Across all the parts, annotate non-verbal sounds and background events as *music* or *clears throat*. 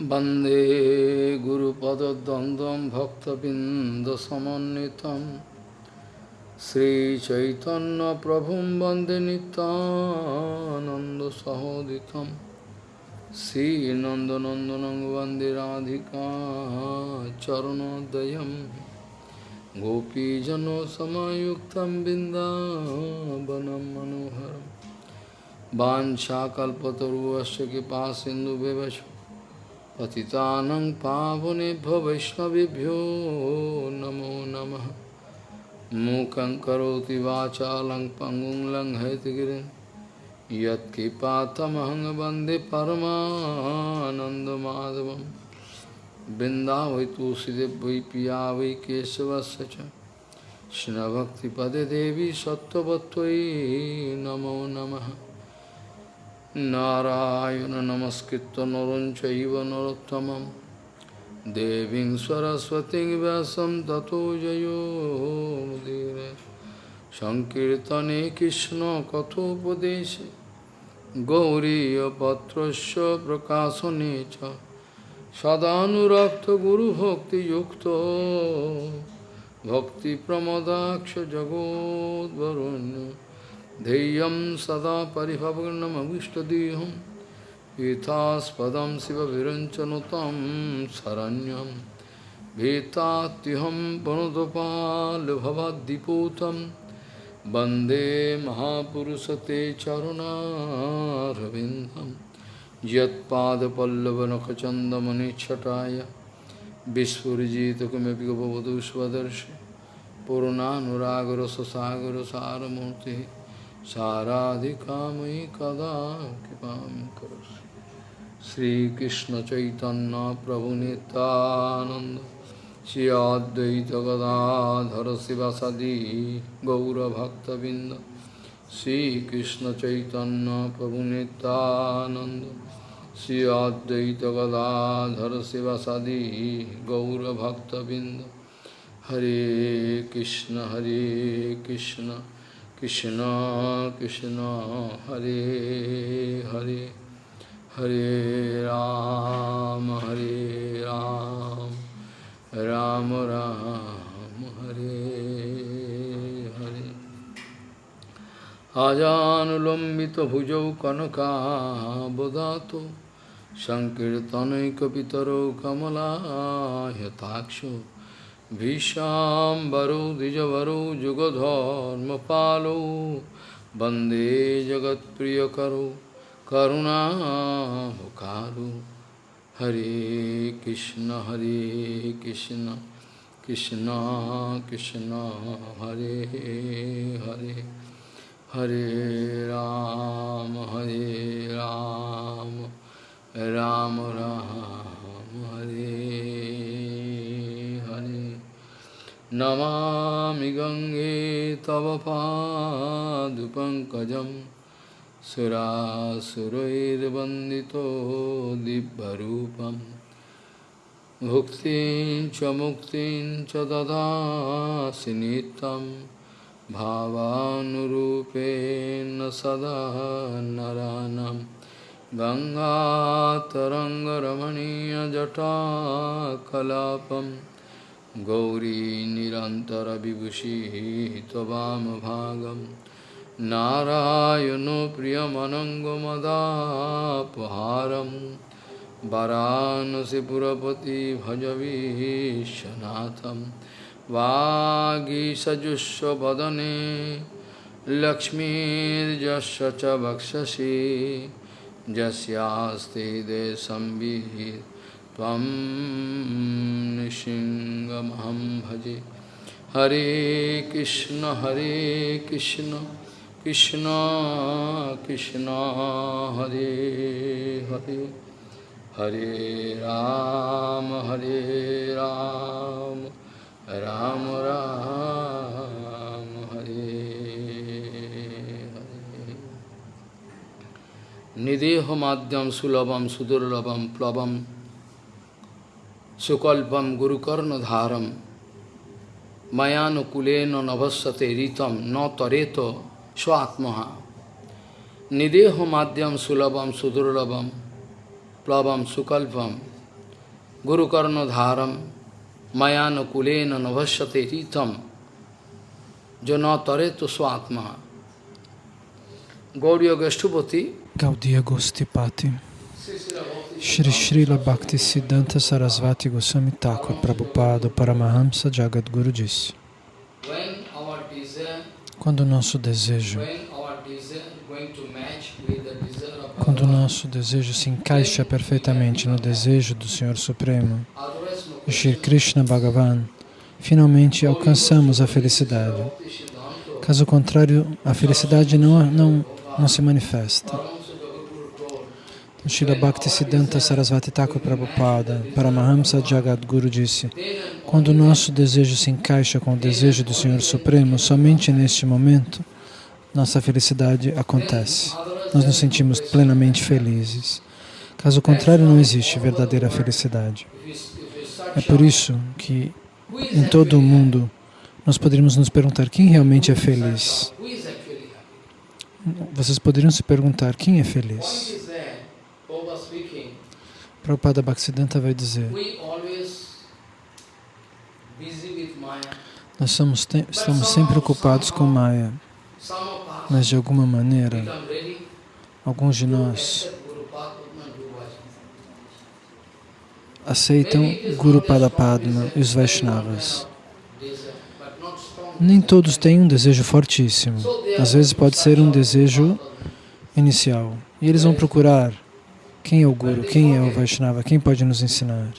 वन्दे गुरुपदद्वन्द्वं भक्तबिन्दसमन्वितं श्रीचैतन्यप्रभुं वन्दे नितानन्दसहोदितं श्रीनन्दनन्दनं वन्दे राधिका चरणोदयं गोपीजनसमयुक्तं बिन्दावनं मनोहरम् वाञ्छाकल्पतरुवश्च कृपा सिन्धुव्यवच पतितानं पावनेभ्यो वैष्णवेभ्यो नमो नमः। मूकं करोति वाचालं पङ्गुं लङ्घयतिगिरिं यत्कृपातमहं वंदे परमानन्दमाधवं वृन्दावै तुलसीदेव वै पिया वै केशवस्य च। कृष्णभक्तिपदे देवी सत्त्ववत्त्वयि नमो नमः। নারায়ণ নমস্কৃত নরঞ্চব নরোত্তম দেবী সরস্বতী ব্যাসম তত জয়োদীর সংকীর্তনে কৃষ্ণ কথোপদেশে। গৌরীপত্র প্রকাশনে চ। ভক্তি গুরুভক্তিযুক্ত। ভক্তিপ্রমদাক্ষ জগদ্বরণ্য। ध्येयं सदा परिभवग्नमविष्टदेहं पीतास्पदं शिवविरञ्चनुतं शरण्यं भीतात्युहं वनुदपालभवद्दिपूतं वन्दे महापुरुषते चरुणारविन्दं यत्पादपल्लवनखचन्दमनिच्छटाय विस्फुरिजितकिमपि गपवधू स्वदर्शि पूर्णानुरागरससागरसारमूर्तिः साराधिकामयि कदा कृपां करोसि श्रीकृष्णचैतन्य प्रभुनितानन्द श्री अद्वैत गदाधर शिवसदि गौरभक्तबिन्द, श्रीकृष्णचैतन्य प्रभुनितानन्द श्री अद्वैत गदाधर शिवसदि गौरभक्तबिन्द। Hare Krishna Hare Krishna. Krishna Krishna Hare Hare Hare Ram Hare Ram Ram Ram Hare Hare Ajanulambita bhujau kanaka bodhato Sankirtanaikapitaro kamala yataksho भीषाम्बरो जगत प्रिय वंदे करुणा करुणामुखारु। हरे कृष्ण हरे कृष्ण कृष्ण कृष्ण, हरे हरे हरे राम हरे राम राम राम, हरे नमामि गङ्गे तव पादुपङ्कजं सुरासुरैर्वन्दितो दिव्यरूपं। भुक्तिं च मुक्तिं च ददासि नित्यं, भावानुरूपेण सदा नरानं। गङ्गातरङ्गरमणीयजटाकलापम् गौरी निरन्तरविभूषिः त्ववामभागं नारायणो प्रियमनङ्गमदापहारं वरानसिपुरपति भजवीशनाथं वागीसजुष्वदने लक्ष्मीर्यस्य च वक्षसि। यस्यास्ति देशंविहित त्वं निशिङ्गमहं भजे हरे कृष्ण हरे कृष्ण कृष्ण कृष्ण हरे हरे हरे राम हरे राम राम राम हरे हरे निदेह माध्यम सुलभम सुदुर्लभम प्लवम सुकल्पम गुरुकर्णधारम मयानुकूलेन नभस्यते रीतम न तरेत स्वात्मा निदेह माध्यम सुलभम सुदुर्लभम प्लवम सुकल्पम Guru Karna Dharam Mayana Kulena Navashyate Ritam Jana Tareto Swatma Gauriya Gastupati Gaudiya Gostipati Shri Srila Bhakti Siddhanta Sarasvati Goswami Thakur Prabhupada Paramahamsa Jagadguru disse Quando o nosso desejo quando o nosso desejo se encaixa perfeitamente no desejo do Senhor Supremo, Shri Krishna Bhagavan, finalmente alcançamos a felicidade. Caso contrário, a felicidade não, não, não se manifesta. Srila Bhaktisiddhanta Sarasvati Thakur Prabhupada, Paramahamsa Jagadguru disse, quando o nosso desejo se encaixa com o desejo do Senhor Supremo, somente neste momento, nossa felicidade acontece. Nós nos sentimos plenamente felizes. Caso contrário, não existe verdadeira felicidade. É por isso que em todo o mundo nós poderíamos nos perguntar quem realmente é feliz. Vocês poderiam se perguntar quem é feliz. Prabhupada Bhaktisiddhanta vai dizer nós somos, estamos sempre ocupados com Maya, mas de alguma maneira, alguns de nós aceitam Guru Padapadma e os Vaishnavas. Nem todos têm um desejo fortíssimo. Às vezes pode ser um desejo inicial. E eles vão procurar quem é o Guru, quem é o Vaishnava, quem pode nos ensinar.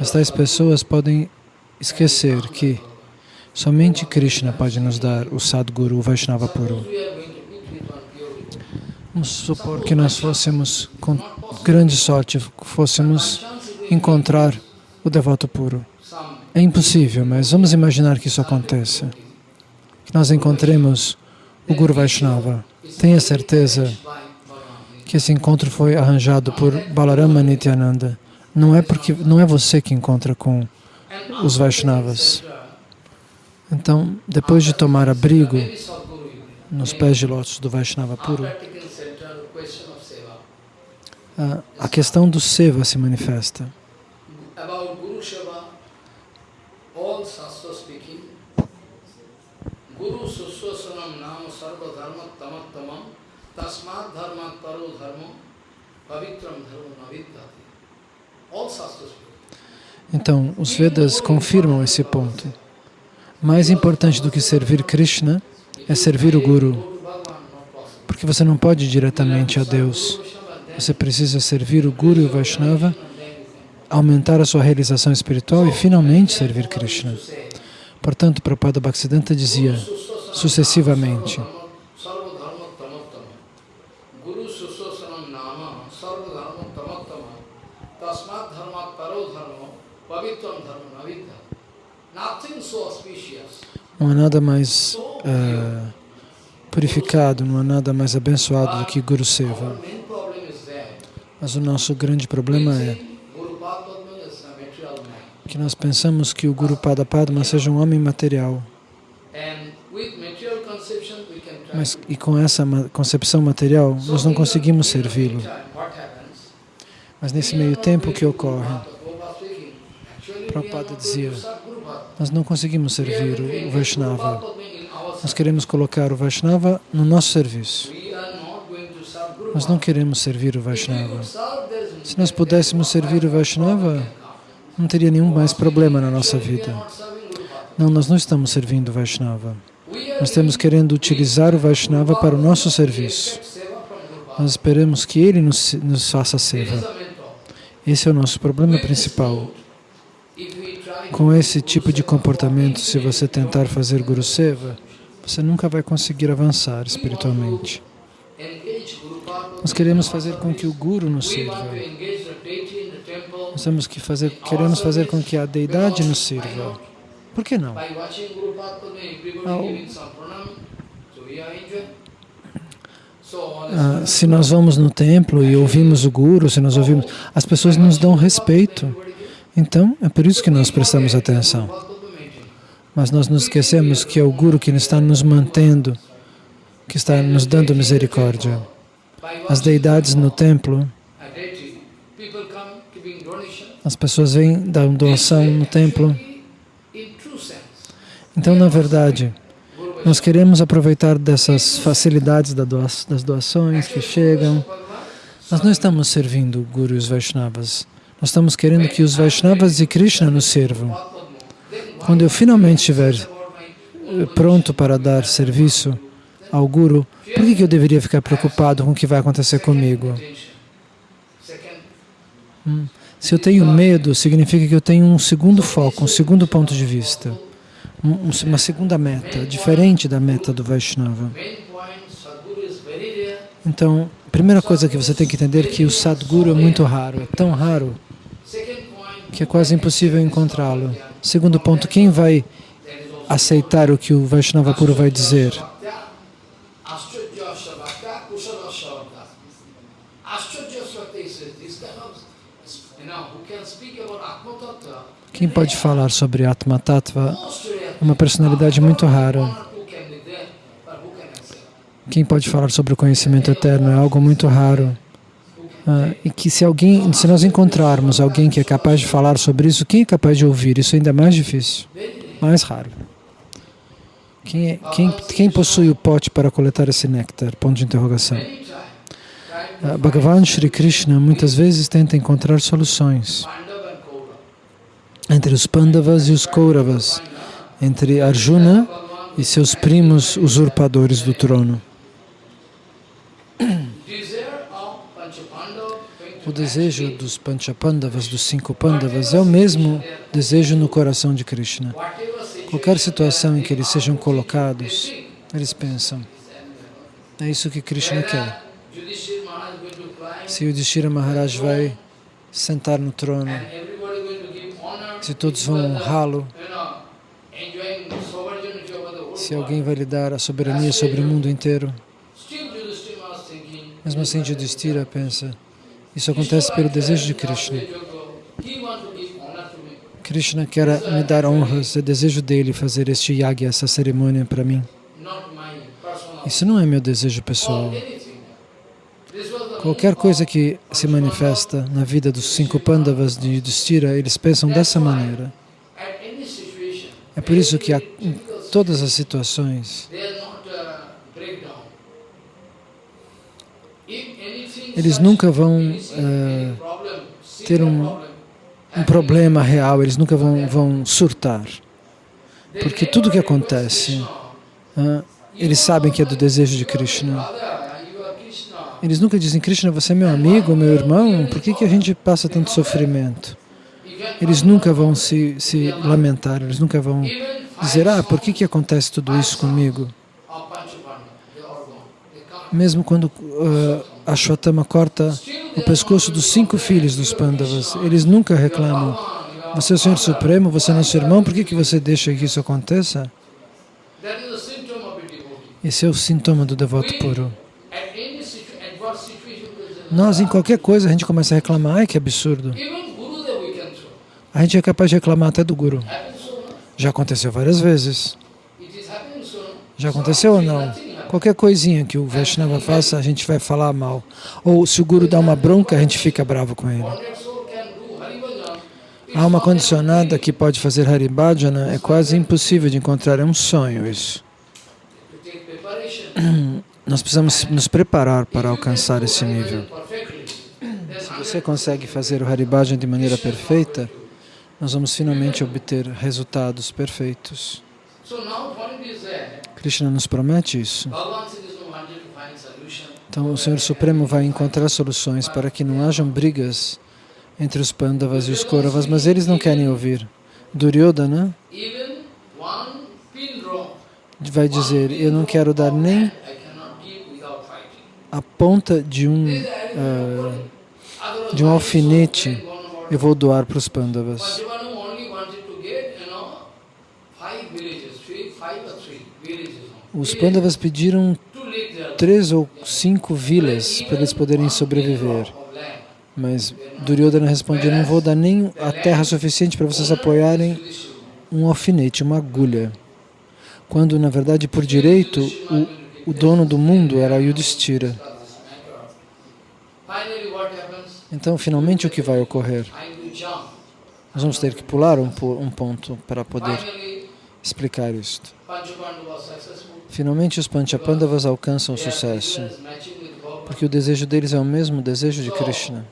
Estas pessoas podem esquecer que somente Krishna pode nos dar o Sadguru, o Vaishnava puro. Vamos supor que nós fôssemos, com grande sorte, fôssemos encontrar o devoto puro. É impossível, mas vamos imaginar que isso aconteça. Que nós encontremos o Guru Vaishnava. Tenha certeza que esse encontro foi arranjado por Balarama Nityananda. Não é porque não é você que encontra com os Vaishnavas. Então, depois de tomar abrigo nos pés de lótus do Vaishnava puro, a questão do seva se manifesta. Tasmat Dharma Pavitram. All Shastras Então, os Vedas confirmam esse ponto. Mais importante do que servir Krishna é servir o Guru. Porque você não pode ir diretamente a Deus. Você precisa servir o Guru e o Vaishnava, aumentar a sua realização espiritual e finalmente servir Krishna. Portanto, Prabhupada Bhaktisiddhanta dizia sucessivamente, não há nada mais uh, purificado, não há nada mais abençoado do que Guru Seva. Mas o nosso grande problema é que nós pensamos que o Guru Pada Padma seja um homem material. Mas, e com essa concepção material, nós não conseguimos servi-lo. Mas nesse meio tempo, o que ocorre? Prabhupada dizia, nós não conseguimos servir o Vaishnava. Nós queremos colocar o Vaishnava no nosso serviço. Nós não queremos servir o Vaishnava. Se nós pudéssemos servir o Vaishnava, não teria nenhum mais problema na nossa vida. Não, nós não estamos servindo o Vaishnava. Nós estamos querendo utilizar o Vaishnava para o nosso serviço. Nós esperamos que ele nos, nos faça seva. Esse é o nosso problema principal. Com esse tipo de comportamento, se você tentar fazer Guru Seva, você nunca vai conseguir avançar espiritualmente. Nós queremos fazer com que o Guru nos sirva. Nós temos que fazer, queremos fazer com que a deidade nos sirva. Por que não? Ah, se nós vamos no templo e ouvimos o Guru, se nós ouvimos, as pessoas nos dão respeito. Então, é por isso que nós prestamos atenção. Mas nós nos esquecemos que é o Guru que está nos mantendo, que está nos dando misericórdia. As deidades no templo As pessoas vêm dar doação no templo. Então, na verdade, nós queremos aproveitar dessas facilidades das doações que chegam. Nós não estamos servindo Guru e os Vaishnavas. Nós estamos querendo que os Vaishnavas e Krishna nos sirvam. Quando eu finalmente estiver eh, pronto para dar serviço ao Guru, por que eu deveria ficar preocupado com o que vai acontecer comigo? Hum. Se eu tenho medo, significa que eu tenho um segundo foco, um segundo ponto de vista, uma segunda meta, diferente da meta do Vaishnava. Então, a primeira coisa que você tem que entender é que o Sadguru é muito raro, é tão raro que é quase impossível encontrá-lo. Segundo ponto, quem vai aceitar o que o Vaishnava puro vai dizer? Quem pode falar sobre Atma Tattva é uma personalidade muito rara. Quem pode falar sobre o conhecimento eterno é algo muito raro. Ah, e que se alguém, se nós encontrarmos alguém que é capaz de falar sobre isso, quem é capaz de ouvir? Isso é ainda mais difícil, mais raro. Quem, é, quem, quem possui o pote para coletar esse néctar? Ponto de interrogação. Uh, Bhagavan Shri Krishna muitas vezes tenta encontrar soluções entre os Pandavas e os Kauravas, entre Arjuna e seus primos usurpadores do trono. O desejo dos Panchapandavas, dos cinco Pandavas, é o mesmo desejo no coração de Krishna. Qualquer situação em que eles sejam colocados, eles pensam, é isso que Krishna quer. Se o Yudhishthira Maharaj vai sentar no trono, se todos vão honrá-lo, se alguém vai lhe dar a soberania sobre o mundo inteiro, mesmo assim Yudhishthira pensa, isso acontece pelo desejo de Krishna. Krishna quer me dar honras, é desejo dele fazer este yagya, essa cerimônia para mim. Isso não é meu desejo pessoal. Qualquer coisa que se manifesta na vida dos cinco Pandavas de Yudhishthira, eles pensam dessa maneira. É por isso que em todas as situações eles nunca vão uh, ter um, um, problema real, eles nunca vão, vão surtar. Porque tudo que acontece, uh, eles sabem que é do desejo de Krishna. Eles nunca dizem, Krishna, você é meu amigo, meu irmão, por que, que a gente passa tanto sofrimento? Eles nunca vão se, se lamentar, eles nunca vão dizer, ah, por que, que acontece tudo isso comigo? Mesmo quando uh, Ashwatthama corta o pescoço dos cinco filhos dos Pandavas. Eles nunca reclamam. Você é o Senhor Supremo, você é nosso irmão, por que, que você deixa que isso aconteça? Esse é o sintoma do devoto puro. Nós, em qualquer coisa, a gente começa a reclamar, ai que absurdo. A gente é capaz de reclamar até do Guru. Já aconteceu várias vezes. Já aconteceu ou não? Qualquer coisinha que o Vaishnava faça, a gente vai falar mal. Ou se o Guru dá uma bronca, a gente fica bravo com ele. Há uma condicionada que pode fazer Haribhajana, é quase impossível de encontrar, é um sonho isso. *clears throat* Nós precisamos nos preparar para alcançar esse nível. Se você consegue fazer o Haribhajana de maneira perfeita, nós vamos finalmente obter resultados perfeitos. Krishna nos promete isso. Então o Senhor Supremo vai encontrar soluções para que não hajam brigas entre os Pandavas e os Kauravas, mas eles não querem ouvir. Duryodhana vai dizer, eu não quero dar nem a ponta de um, uh, de um alfinete, eu vou doar para os Pandavas. Os Pandavas pediram três ou cinco vilas para eles poderem sobreviver. Mas Duryodhana respondeu, não vou dar nem a terra suficiente para vocês apoiarem um alfinete, uma agulha. Quando, na verdade, por direito, o, o dono do mundo era Yudhishthira. Então, finalmente, o que vai ocorrer? Nós vamos ter que pular um, um ponto para poder explicar isto. Finalmente os Panchapandavas alcançam o sucesso, porque o desejo deles é o mesmo desejo de Krishna.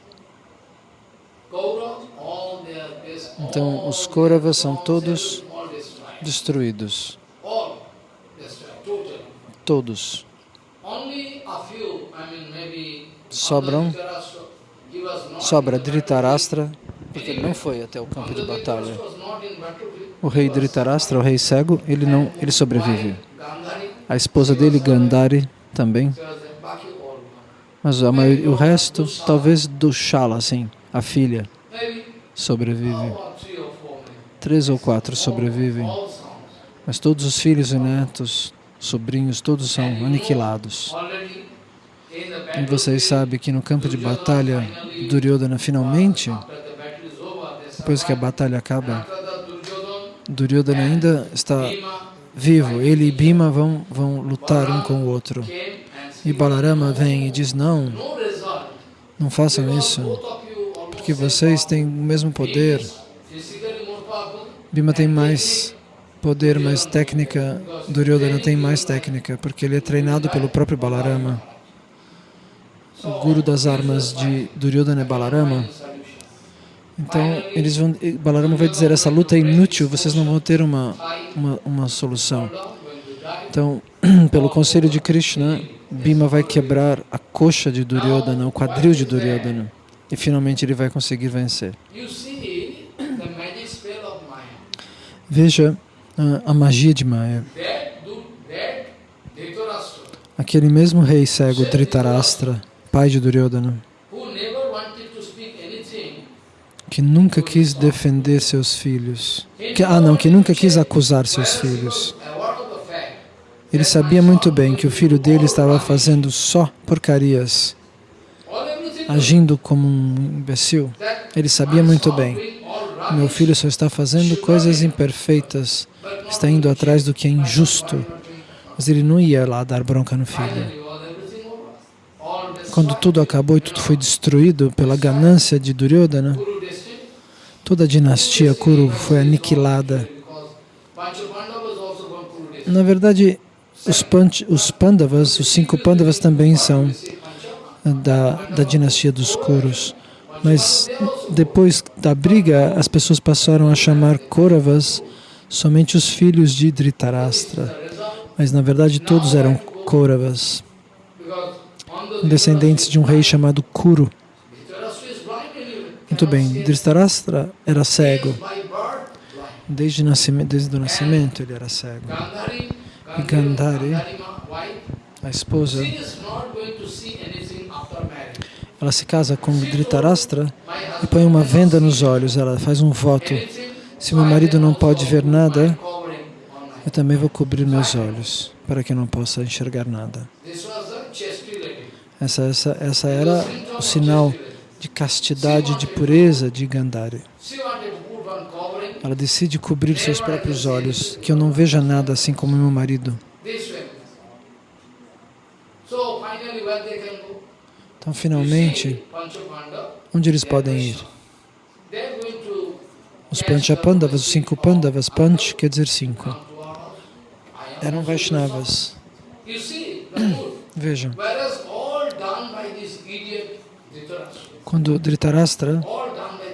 Então, os Kauravas são todos destruídos. Todos. Sobram, sobra Dhritarashtra, porque ele não foi até o campo de batalha. O rei Dhritarashtra, o rei cego, ele não, ele sobrevive. A esposa dele, Gandhari, também. Mas a maioria, o resto, talvez do Shala, assim, a filha, sobrevive. Três ou quatro sobrevivem. Mas todos os filhos e netos, sobrinhos, todos são aniquilados. E vocês sabem que no campo de batalha, Duryodhana finalmente, depois que a batalha acaba, Duryodhana ainda está vivo. Ele e Bhima vão, vão lutar um com o outro. E Balarama vem e diz, não, não façam isso, porque vocês têm o mesmo poder. Bhima tem mais poder, mais técnica, Duryodhana tem mais técnica, porque ele é treinado pelo próprio Balarama. O guru das armas de Duryodhana é Balarama. Então, eles vão, Balarama vai dizer, essa luta é inútil, vocês não vão ter uma, uma, uma solução. Então, *clears throat* pelo conselho de Krishna, Bhima vai quebrar a coxa de Duryodhana, o quadril de Duryodhana, e finalmente ele vai conseguir vencer. Veja a, a magia de Maya. Aquele mesmo rei cego, Dhritarashtra, pai de Duryodhana, que nunca quis defender seus filhos, que, ah não, que nunca quis acusar seus filhos. Ele sabia muito bem que o filho dele estava fazendo só porcarias, agindo como um imbecil. Ele sabia muito bem. Meu filho só está fazendo coisas imperfeitas, está indo atrás do que é injusto. Mas ele não ia lá dar bronca no filho. Quando tudo acabou e tudo foi destruído pela ganância de Duryodhana, toda a dinastia Kuru foi aniquilada. Na verdade, os, os Pandavas, os cinco Pandavas também são da, da dinastia dos Kurus. Mas depois da briga, as pessoas passaram a chamar Kauravas somente os filhos de Dhritarashtra. Mas na verdade todos eram Kauravas, descendentes de um rei chamado Kuru. Muito bem, Dhritarashtra era cego. Desde, nascimento, desde o nascimento ele era cego. E Gandhari, a esposa, ela se casa com Dhritarashtra e põe uma venda nos olhos, ela faz um voto. Se meu marido não pode ver nada, eu também vou cobrir meus olhos, para que eu não possa enxergar nada. Essa, essa, essa era o sinal de castidade, de pureza de Gandhari. Ela decide cobrir seus próprios olhos, que eu não veja nada assim como meu marido. Então, finalmente, onde eles podem ir? Os Panchapandavas, os cinco Pandavas, Panch quer dizer cinco, eram Vaishnavas. Vejam, quando Dhritarashtra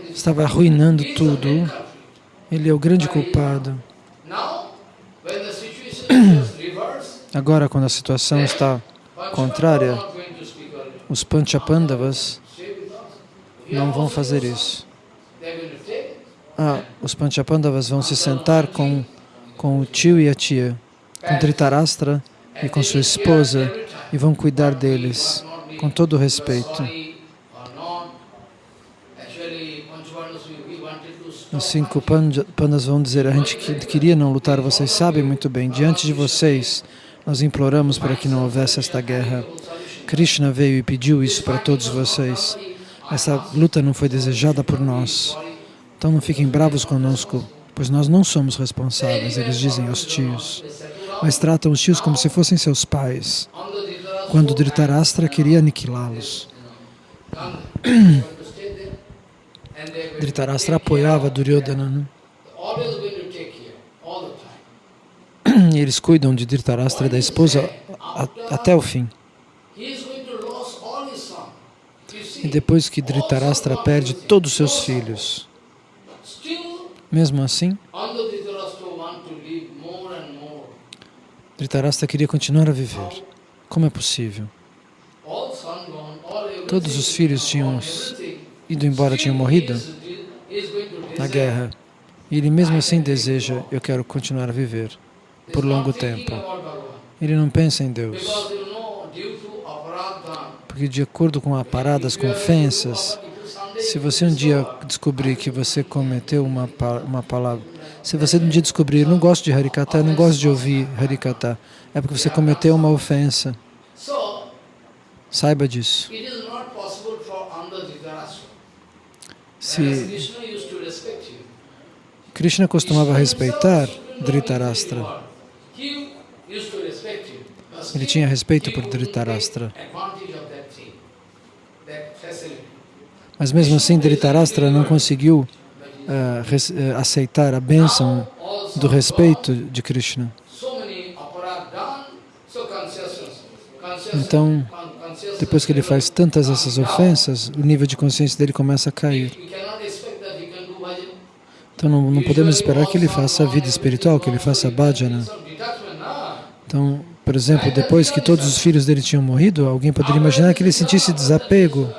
estava arruinando tudo, ele é o grande culpado. *clears throat* Agora, quando a situação está contrária, os Panchapandavas não vão fazer isso. Ah, os Panchapandavas vão se sentar com, com o tio e a tia, com Dhritarashtra e com sua esposa, e vão cuidar deles com todo o respeito. Os cinco pandas vão dizer, a gente queria não lutar, vocês sabem muito bem, diante de vocês, nós imploramos para que não houvesse esta guerra. Krishna veio e pediu isso para todos vocês. Essa luta não foi desejada por nós. Então não fiquem bravos conosco, pois nós não somos responsáveis, eles dizem aos tios. Mas tratam os tios como se fossem seus pais, quando Dhritarashtra queria aniquilá-los. *clears throat* Dhritarashtra apoiava Duryodhana. Né? E *clears throat* eles cuidam de Dhritarashtra e da esposa até o fim. E depois que Dhritarashtra perde todos os seus filhos, mesmo assim, Dhritarashtra queria continuar a viver. Como é possível? Todos os filhos tinham ido embora, tinham morrido na guerra. Ele mesmo assim deseja, eu quero continuar a viver por longo tempo. Ele não pensa em Deus. Porque de acordo com aparadas, com ofensas, se você um dia descobrir que você cometeu uma, uma palavra, se você um dia descobrir, eu não gosto de Harikata, eu não gosto de ouvir Harikata, é porque você cometeu uma ofensa. Saiba disso. Se Krishna costumava respeitar Dhritarashtra, ele tinha respeito por Dhritarashtra. Mas mesmo assim, Dhritarashtra não conseguiu uh, aceitar a bênção do respeito de Krishna. Então, depois que ele faz tantas essas ofensas, o nível de consciência dele começa a cair. Então não, não podemos esperar que ele faça a vida espiritual, que ele faça bhajana. Então, por exemplo, depois que todos os filhos dele tinham morrido, alguém poderia imaginar que ele sentisse desapego,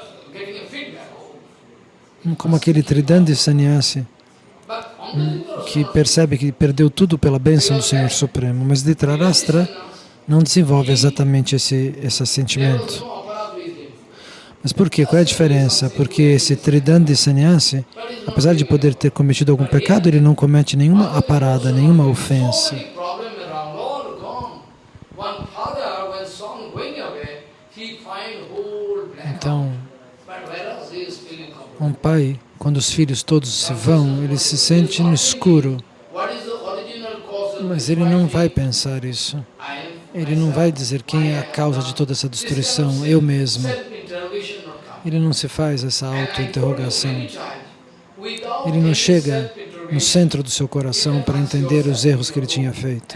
como aquele Tridandi sannyasi, que percebe que perdeu tudo pela bênção do Senhor Supremo. Mas Dhritarashtra não desenvolve exatamente esse, esse sentimento. Mas por quê? Qual é a diferença? Porque esse Tridandi Sannyasi, apesar de poder ter cometido algum pecado, ele não comete nenhuma aparada, nenhuma ofensa. Então, um pai, quando os filhos todos se vão, ele se sente no escuro. Mas ele não vai pensar isso. Ele não vai dizer quem é a causa de toda essa destruição, eu mesmo. Ele não se faz essa auto-interrogação. Ele não chega no centro do seu coração para entender os erros que ele tinha feito.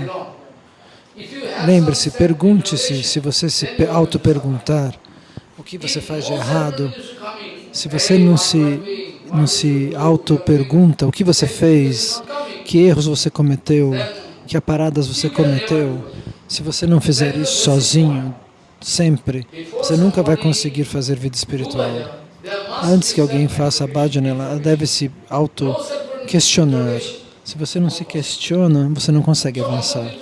Lembre-se, pergunte-se, se você se auto-perguntar o que você faz de errado, se você não se, não se auto-pergunta o que você fez, que erros você cometeu, que aparadas você cometeu, se você não fizer isso sozinho, sempre, você nunca vai conseguir fazer vida espiritual. Antes que alguém faça a bhajana, ela deve se auto-questionar. Se você não se questiona, você não consegue avançar.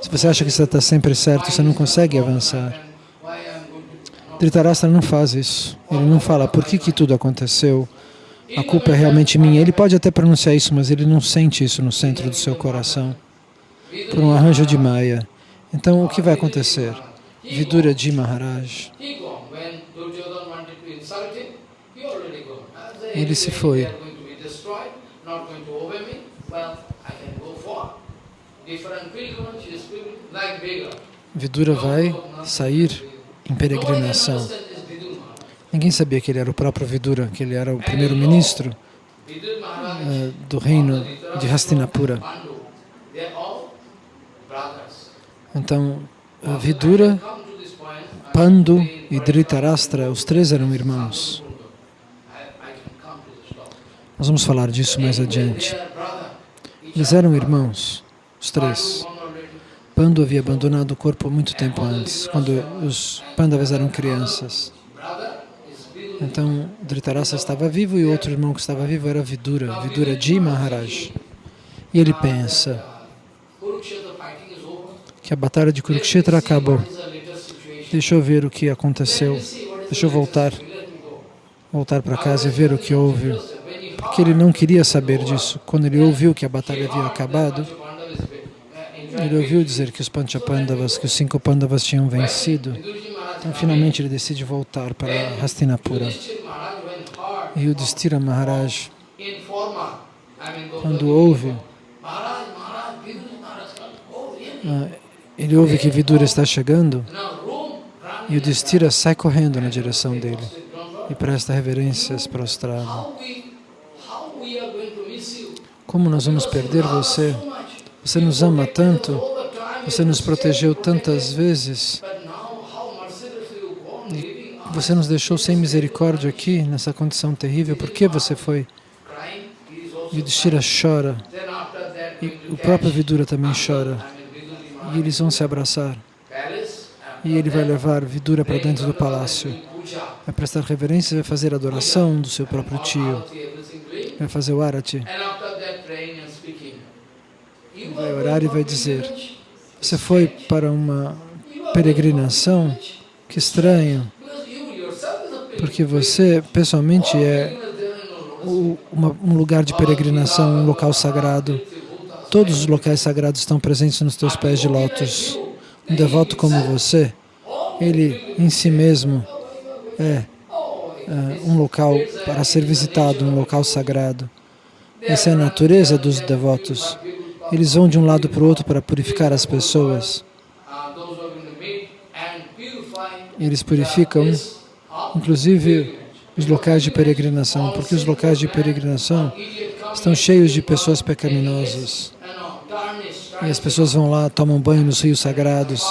Se você acha que você está sempre certo, você não consegue avançar. Dhritarashtra não faz isso. Ele não fala por que, que tudo aconteceu, a culpa é realmente minha. Ele pode até pronunciar isso, mas ele não sente isso no centro do seu coração, por um arranjo de Maya. Então, o que vai acontecer? Vidura de Maharaj, ele se foi. Vidura vai sair em peregrinação. Ninguém sabia que ele era o próprio Vidura, que ele era o primeiro-ministro uh, do reino de Hastinapura. Então, Vidura, Pandu e Dhritarashtra, os três eram irmãos. Nós vamos falar disso mais adiante. Eles eram irmãos, os três. Pandu havia abandonado o corpo muito tempo antes, quando os Pandavas eram crianças. Então, Dhritarashtra estava vivo e outro irmão que estava vivo era Vidura, Vidura de Maharaj. E ele pensa, que a batalha de Kurukshetra acabou. Deixa eu ver o que aconteceu. Deixa eu voltar, voltar para casa e ver o que houve. Porque ele não queria saber disso. Quando ele ouviu que a batalha havia acabado, ele ouviu dizer que os Panchapandavas, que os cinco Pandavas tinham vencido. Então, finalmente, ele decide voltar para Hastinapura. E o Distira Maharaj, quando ouve, ele ouve que Vidura está chegando e o Distira sai correndo na direção dele e presta reverências prostrado. Como nós vamos perder você? Você nos ama tanto, você nos protegeu tantas vezes, e você nos deixou sem misericórdia aqui, nessa condição terrível, por que você foi? Yudhishthira chora, e o próprio Vidura também chora, e eles vão se abraçar. E ele vai levar Vidura para dentro do palácio, vai prestar reverência e vai fazer adoração do seu próprio tio, vai fazer o arati. Vai orar e vai dizer, você foi para uma peregrinação? Que estranho, porque você pessoalmente é um lugar de peregrinação, um local sagrado. Todos os locais sagrados estão presentes nos teus pés de lótus. Um devoto como você, ele em si mesmo é, é um local para ser visitado, um local sagrado. Essa é a natureza dos devotos. Eles vão de um lado para o outro para purificar as pessoas. Eles purificam, inclusive, os locais de peregrinação, porque os locais de peregrinação estão cheios de pessoas pecaminosas. E as pessoas vão lá, tomam banho nos rios sagrados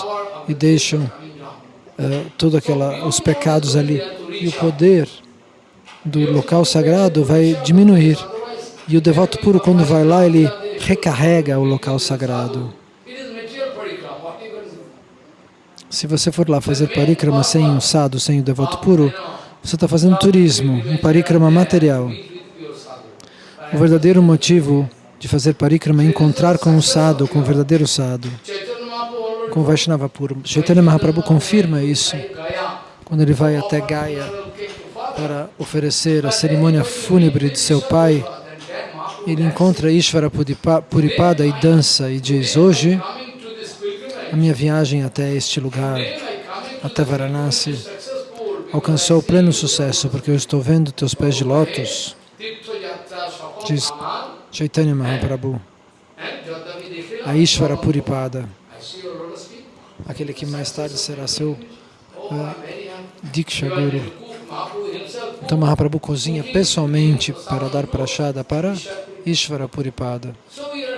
e deixam uh, todos os pecados ali. E o poder do local sagrado vai diminuir. E o devoto puro, quando vai lá, ele recarrega o local sagrado. Se você for lá fazer parikrama sem o sadhu, sem o devoto puro, você está fazendo turismo, um parikrama material. O verdadeiro motivo de fazer parikrama encontrar com o sadhu, com o verdadeiro sadhu, com o Vaishnava puro. Chaitanya Mahaprabhu confirma isso. Quando ele vai até Gaya para oferecer a cerimônia fúnebre de seu pai ele encontra Ishvara Puripada e dança e diz, hoje a minha viagem até este lugar, até Varanasi, alcançou pleno sucesso, porque eu estou vendo teus pés de lótus, diz Chaitanya Mahaprabhu, a Ishvara Puripada, aquele que mais tarde será seu uh, Diksha Guru. Então Mahaprabhu cozinha pessoalmente para dar prachada para Ishvara Puripada.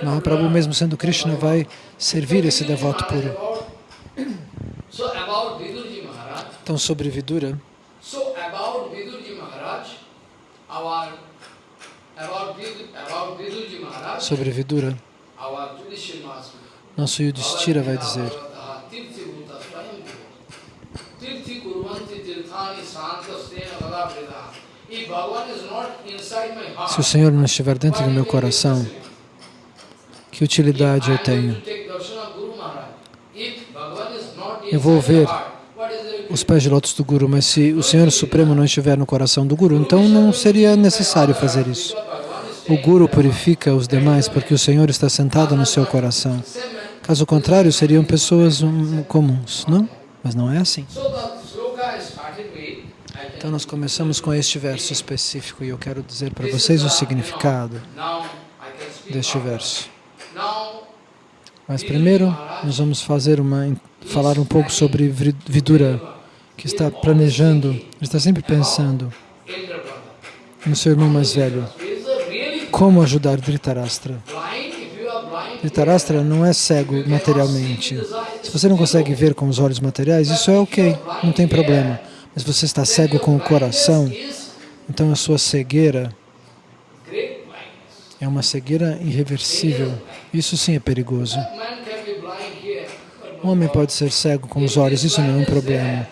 Mahaprabhu, mesmo sendo Krishna, vai servir esse devoto puro. Então, sobre Vidura, sobre Vidura, nosso Yudhishthira vai dizer se o Senhor não estiver dentro do meu coração, que utilidade eu tenho? Eu vou ver os pés de lótus do Guru, mas se o Senhor Supremo não estiver no coração do Guru, então não seria necessário fazer isso. O Guru purifica os demais porque o Senhor está sentado no seu coração. Caso contrário, seriam pessoas comuns, não? Mas não é assim. Então nós começamos com este verso específico e eu quero dizer para vocês o significado deste verso. Mas primeiro nós vamos fazer uma, falar um pouco sobre Vidura, que está planejando, está sempre pensando no seu irmão mais velho. Como ajudar Dhritarashtra? Dhritarashtra não é cego materialmente. Se você não consegue ver com os olhos materiais, isso é ok, não tem problema mas você está cego com o coração, então a sua cegueira é uma cegueira irreversível. Isso sim é perigoso. Um homem pode ser cego com os olhos, isso não é um problema.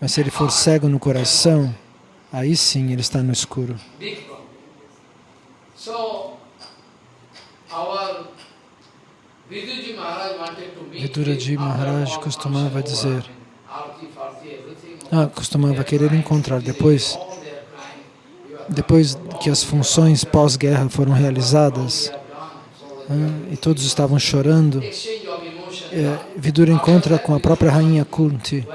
Mas se ele for cego no coração, aí sim ele está no escuro. Viduraji Maharaj costumava dizer ah, costumava querer encontrar depois, depois que as funções pós-guerra foram realizadas ah, e todos estavam chorando, é, Vidura encontra com a própria rainha Kunti.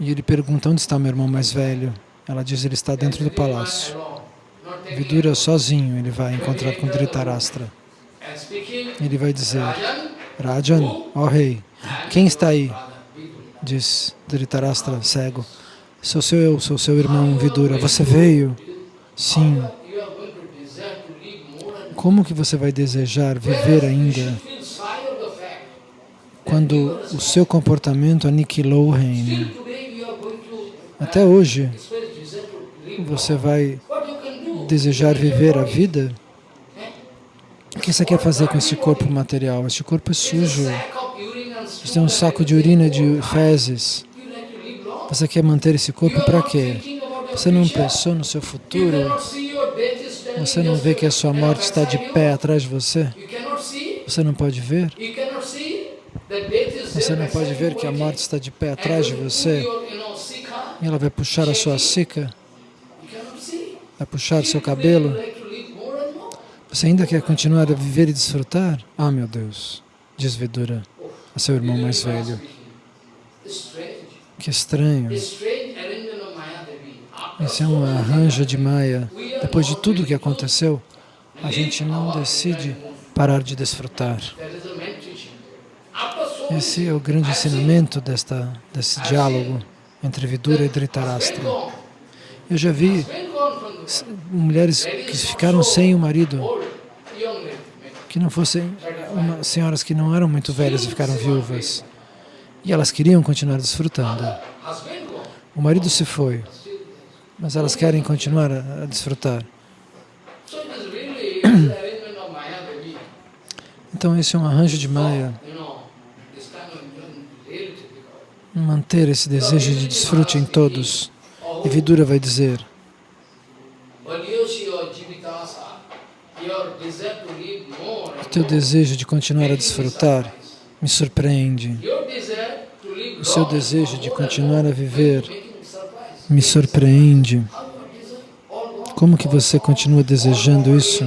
E ele pergunta, onde está meu irmão mais velho? Ela diz, ele está dentro do palácio. Vidura sozinho, ele vai encontrar com Dhritarashtra. Ele vai dizer, Rajan, ó rei, quem está aí? diz Dhritarashtra, cego. Sou seu eu, sou seu irmão Vidura. Você veio? Sim. Como que você vai desejar viver ainda quando o seu comportamento aniquilou o reino? Até hoje, você vai desejar viver a vida? O que você quer fazer com esse corpo material? Este corpo é sujo. Você tem um saco de urina de fezes. Você quer manter esse corpo para quê? Você não pensou no seu futuro? Você não vê que a sua morte está de pé atrás de você? Você não pode ver? Você não pode ver que a morte está de pé atrás de você? E ela vai puxar a sua sica? Vai puxar seu cabelo? Você ainda quer continuar a viver e desfrutar? Ah, meu Deus, diz Vidura a seu irmão mais velho. Que estranho. Esse é um arranjo de Maya. Depois de tudo o que aconteceu, a gente não decide parar de desfrutar. Esse é o grande ensinamento desta, desse diálogo entre Vidura e Dhritarashtra. Eu já vi mulheres que ficaram sem o marido, que não fossem uma, senhoras que não eram muito velhas e ficaram viúvas. E elas queriam continuar desfrutando. O marido se foi, mas elas querem continuar a, a desfrutar. *clears throat* Então esse é um arranjo de Maya. Manter esse desejo de desfrute em todos. E Vidura vai dizer, o teu desejo de continuar a desfrutar me surpreende. O seu desejo de continuar a viver me surpreende. Como que você continua desejando isso?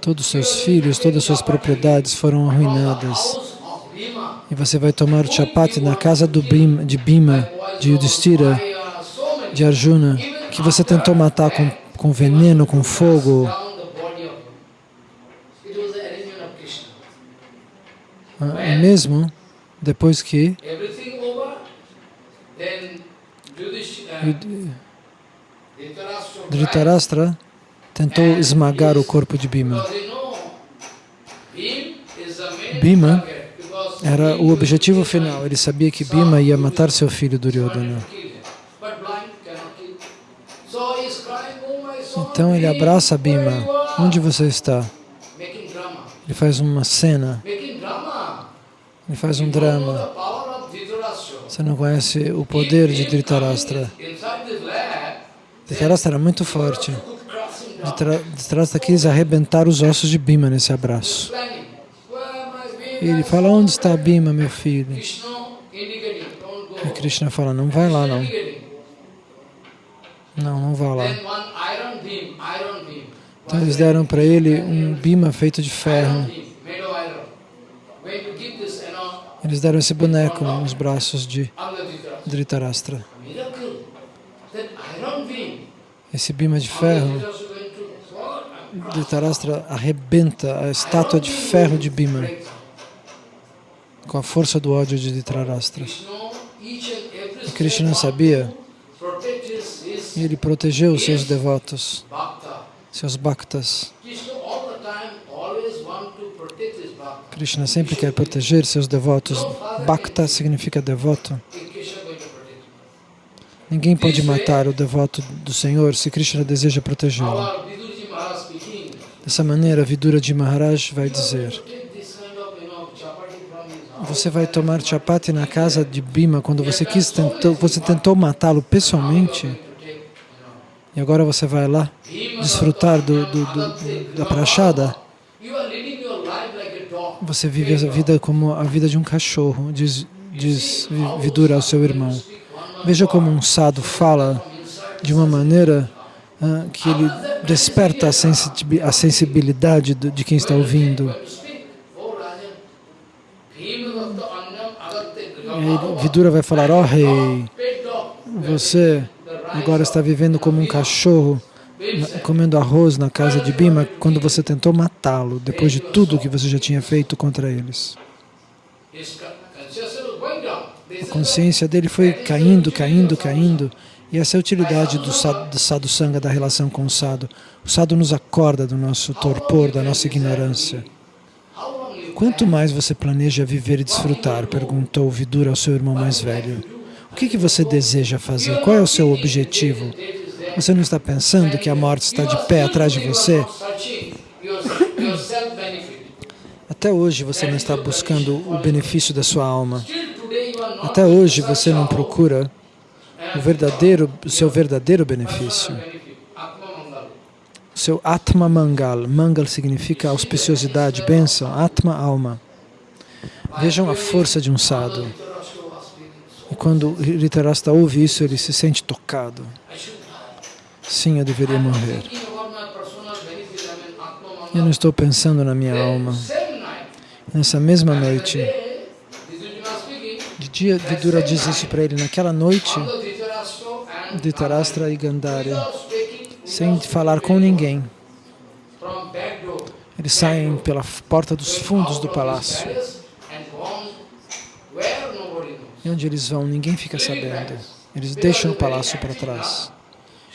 Todos os seus filhos, todas as suas propriedades foram arruinadas. E você vai tomar o chapati na casa do de Bhima, de Yudhishthira, de Arjuna, que você tentou matar com, com veneno, com fogo. Ah, mesmo depois que Dhritarashtra tentou esmagar o corpo de Bhima. Bhima era o objetivo final. Ele sabia que Bhima ia matar seu filho Duryodhana. Então ele abraça Bhima. Onde você está? Ele faz uma cena. Ele faz um drama. Você não conhece o poder de Dhritarashtra. Dhritarashtra era muito forte. Dhritarashtra quis arrebentar os ossos de Bhima nesse abraço. E ele fala, onde está Bhima, meu filho? E Krishna fala, não vai lá não. Não, não vá lá. Então eles deram para ele um Bhima feito de ferro. Eles deram esse boneco nos braços de Dhritarashtra. Esse Bhima de ferro, Dhritarashtra arrebenta a estátua de ferro de Bhima com a força do ódio de Dhritarashtra. E Krishna sabia ele protegeu seus devotos, seus bhaktas. Krishna sempre quer proteger seus devotos. Bhakta significa devoto. Ninguém pode matar o devoto do Senhor se Krishna deseja protegê-lo. Dessa maneira, Vidura de Maharaj vai dizer você vai tomar chapati na casa de Bima quando você quis tentou, você tentou matá-lo pessoalmente e agora você vai lá desfrutar do, do, do, da prachada você vive a vida como a vida de um cachorro, diz, diz Vidura ao seu irmão. Veja como um sado fala de uma maneira uh, que ele desperta a, sensibilidade de quem está ouvindo. Vidura vai falar, ó oh, rei, você agora está vivendo como um cachorro comendo arroz na casa de Bima quando você tentou matá-lo, depois de tudo que você já tinha feito contra eles. A consciência dele foi caindo, caindo, caindo, E essa é a utilidade do sadhu sangha, da relação com o sadhu. O sadhu nos acorda do nosso torpor, da nossa ignorância. Quanto mais você planeja viver e desfrutar? Perguntou Vidura ao seu irmão mais velho. O que, que você deseja fazer? Qual é o seu objetivo? Você não está pensando que a morte está de pé atrás de você? Até hoje você não está buscando o benefício da sua alma. Até hoje você não procura o verdadeiro, o seu verdadeiro benefício. O seu Atma Mangal. Mangal significa auspiciosidade, bênção. Atma, alma. Vejam a força de um sadhu. Quando Ritarasta ouve isso, ele se sente tocado. Sim, eu deveria morrer. Eu não estou pensando na minha alma. Nessa mesma noite, de dia, Vidura diz isso para ele, naquela noite, Dhritarashtra e Gandhari, sem falar com ninguém, eles saem pela porta dos fundos do palácio. E onde eles vão, ninguém fica sabendo. Eles deixam o palácio para trás.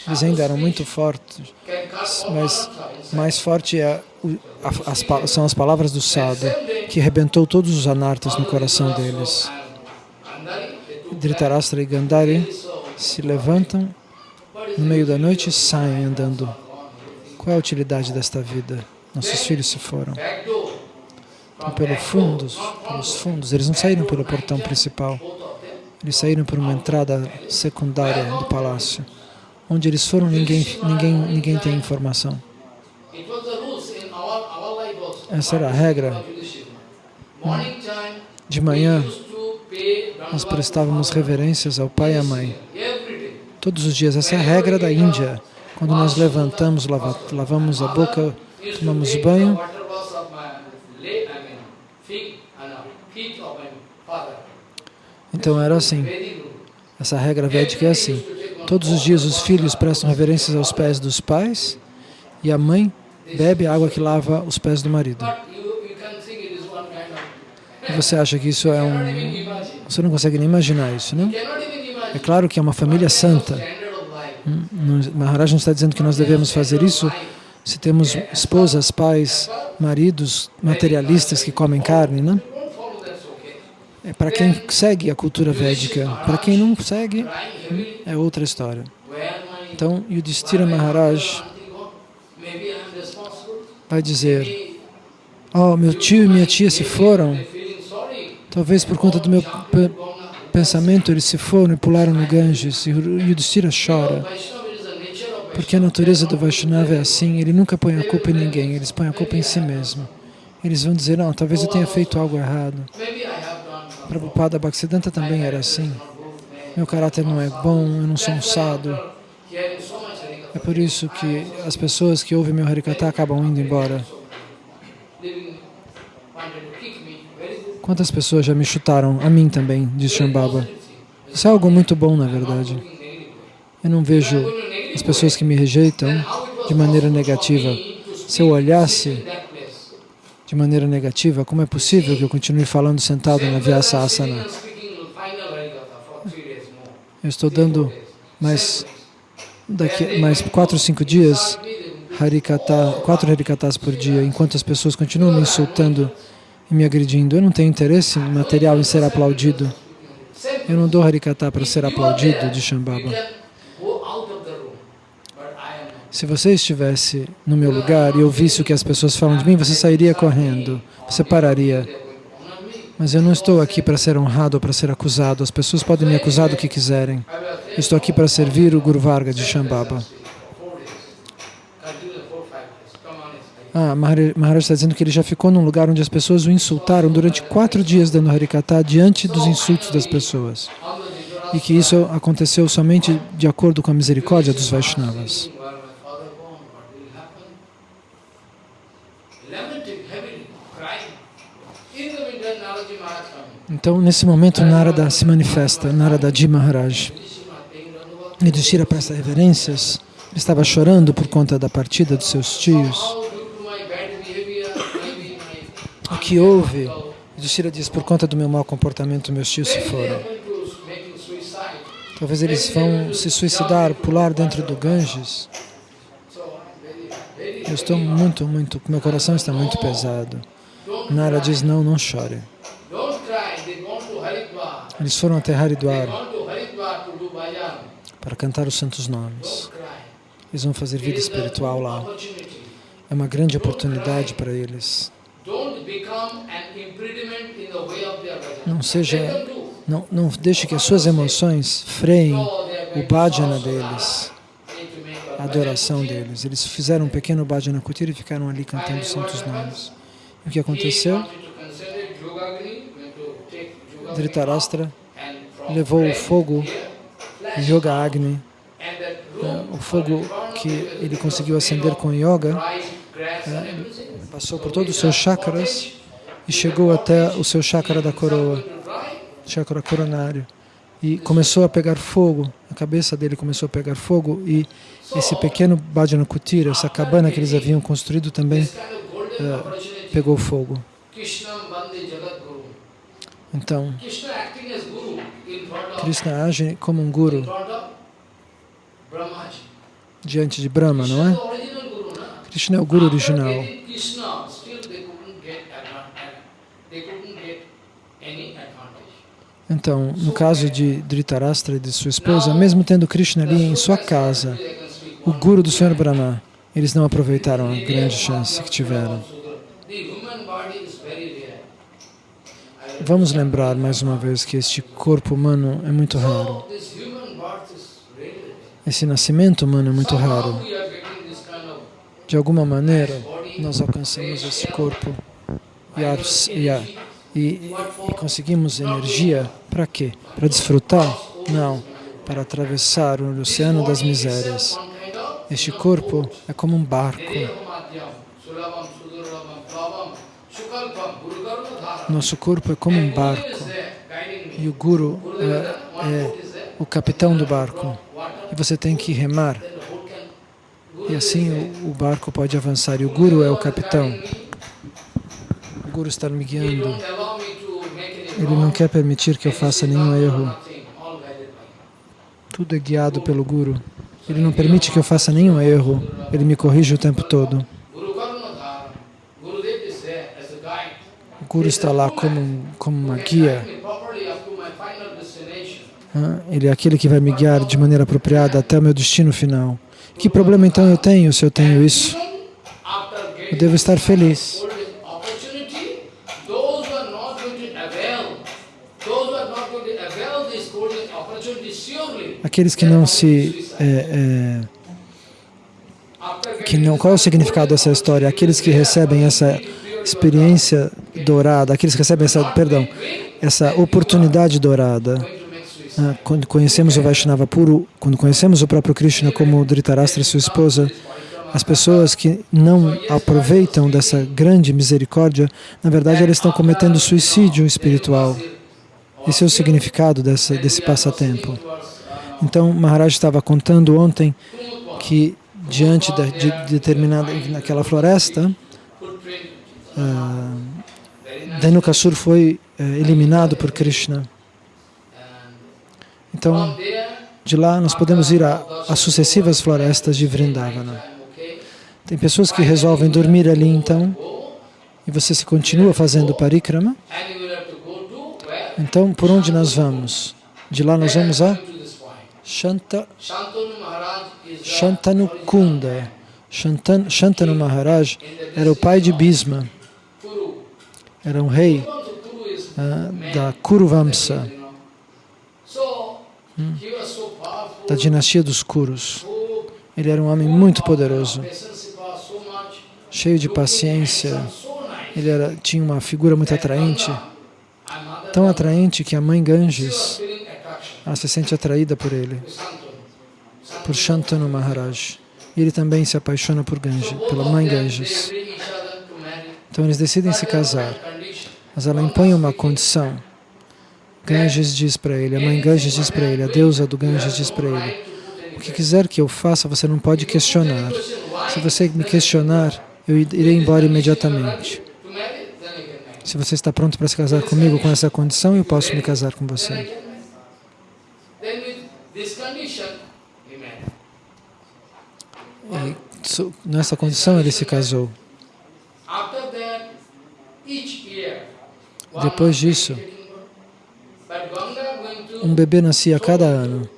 Eles ainda eram muito fortes, mas mais forte é as, são as palavras do Sadhu, que arrebentou todos os anartas no coração deles. Dhritarashtra e Gandhari se levantam no meio da noite e saem andando. Qual é a utilidade desta vida? Nossos filhos se foram. Pelo fundos, pelos fundos, eles não saíram pelo portão principal. Eles saíram por uma entrada secundária do palácio. Onde eles foram, ninguém, ninguém, ninguém tem informação. Essa era a regra. De manhã, nós prestávamos reverências ao pai e à mãe. Todos os dias. Essa é a regra da Índia. Quando nós levantamos, lavamos a boca, tomamos banho, então era assim. Essa regra védica é assim. Todos os dias os filhos prestam reverências aos pés dos pais e a mãe bebe a água que lava os pés do marido. E você acha que isso é um... Você não consegue nem imaginar isso, não? É claro que é uma família santa. Hum, Maharaj não está dizendo que nós devemos fazer isso se temos esposas, pais, maridos materialistas que comem carne, não? É para quem segue a cultura védica. Para quem não segue, é outra história. Então, Yudhishthira Maharaj vai dizer, oh, meu tio e minha tia se foram, talvez por conta do meu pensamento eles se foram e pularam no Ganges, e Yudhishthira chora, porque a natureza do Vaishnava é assim, ele nunca põe a culpa em ninguém, eles põem a culpa em si mesmo. Eles vão dizer, não, talvez eu tenha feito algo errado. Prabhupada Bhaktisiddhanta também era assim. Meu caráter não é bom, eu não sou um sado. É por isso que as pessoas que ouvem meu Harikata acabam indo embora. Quantas pessoas já me chutaram? A mim também, diz Shambhava. Isso é algo muito bom, na verdade. Eu não vejo as pessoas que me rejeitam de maneira negativa. Se eu olhasse de maneira negativa, como é possível que eu continue falando sentado na Vyasa Asana? Eu estou dando mais daqui mais quatro cinco dias, harikata, quatro harikatas por dia, enquanto as pessoas continuam me insultando e me agredindo. Eu não tenho interesse material em ser aplaudido. Eu não dou harikata para ser aplaudido, de Shambhava. Se você estivesse no meu lugar e ouvisse o que as pessoas falam de mim, você sairia correndo, você pararia. Mas eu não estou aqui para ser honrado ou para ser acusado. As pessoas podem me acusar do que quiserem. Eu estou aqui para servir o Guru Varga de Shambhava. Ah, Maharaj está dizendo que ele já ficou num lugar onde as pessoas o insultaram durante quatro dias dando Harikata diante dos insultos das pessoas. E que isso aconteceu somente de acordo com a misericórdia dos Vaishnavas. Então, nesse momento, Narada se manifesta, Narada Ji Maharaj. Yudhishthira presta reverências. Ele estava chorando por conta da partida dos seus tios. O que houve? Yudhishthira diz, por conta do meu mau comportamento, meus tios se foram. Talvez eles vão se suicidar, pular dentro do Ganges. Eu estou muito, muito, meu coração está muito pesado. Nara diz, não, não chore. Eles foram até Haridwar para cantar os santos nomes. Eles vão fazer vida espiritual lá. É uma grande oportunidade para eles. Não seja, não, não deixe que as suas emoções freiem o bhajana deles, a adoração deles. Eles fizeram um pequeno bhajana kutir e ficaram ali cantando os santos nomes. E o que aconteceu? Dhritarashtra levou o fogo, Yoga Agni, né, o fogo que ele conseguiu acender com yoga, né, passou por todos os seus chakras e chegou até o seu chakra da coroa, chakra coronário, e começou a pegar fogo, a cabeça dele começou a pegar fogo e esse pequeno Bhajana Kutir, essa cabana que eles haviam construído também uh, pegou fogo. Então, Krishna age como um guru diante de Brahma, não é? Krishna é o guru original. Então, no caso de Dhritarashtra e de sua esposa, mesmo tendo Krishna ali em sua casa, o guru do Senhor Brahma, eles não aproveitaram a grande chance que tiveram. Vamos lembrar mais uma vez que este corpo humano é muito raro. Esse nascimento humano é muito raro. De alguma maneira, nós alcançamos esse corpo e, e, e, e conseguimos energia para quê? Para desfrutar? Não, para atravessar o oceano das misérias. Este corpo é como um barco. Nosso corpo é como um barco e o Guru é, é o capitão do barco e você tem que remar e assim o, o barco pode avançar e o Guru é o capitão. O Guru está me guiando. Ele não quer permitir que eu faça nenhum erro. Tudo é guiado pelo Guru. Ele não permite que eu faça nenhum erro. Ele me corrige o tempo todo. O Guru está lá como, como uma guia. Ele é aquele que vai me guiar de maneira apropriada até o meu destino final. Que problema então eu tenho se eu tenho isso? Eu devo estar feliz. Aqueles que não se... É, é, que não, qual é o significado dessa história? Aqueles que recebem essa experiência dourada, aqueles que recebem essa, perdão, essa oportunidade dourada, ah, quando conhecemos o Vaishnava puro, quando conhecemos o próprio Krishna como Dhritarashtra sua esposa, as pessoas que não aproveitam dessa grande misericórdia, na verdade elas estão cometendo suicídio espiritual. Esse é o significado desse passatempo. Então, Maharaj estava contando ontem que diante de, de determinada, naquela floresta, uh, foi uh, eliminado por Krishna. Então, de lá nós podemos ir às sucessivas florestas de Vrindavana. Tem pessoas que resolvem dormir ali então, e você se continua fazendo parikrama. Então, por onde nós vamos? De lá nós vamos a Shanta, Shantanukunda. Shantan, Shantanu Maharaj era o pai de Bhisma. Era um rei uh, da Kuruvamsa. Hum, da dinastia dos Kurus. Ele era um homem muito poderoso, cheio de paciência. Ele era, tinha uma figura muito atraente, tão atraente que a mãe Ganges ela se sente atraída por ele, por Shantanu Maharaj. E ele também se apaixona por Ganges, pela mãe Ganges. Então eles decidem se casar, mas ela impõe uma condição Ganges diz para ele, a mãe Ganges diz para ele, a deusa do Ganges diz para ele, o que quiser que eu faça, você não pode questionar. Se você me questionar, eu irei embora imediatamente. Se você está pronto para se casar comigo com essa condição, eu posso me casar com você. E nessa condição ele se casou. Depois disso, um bebê nascia a cada ano,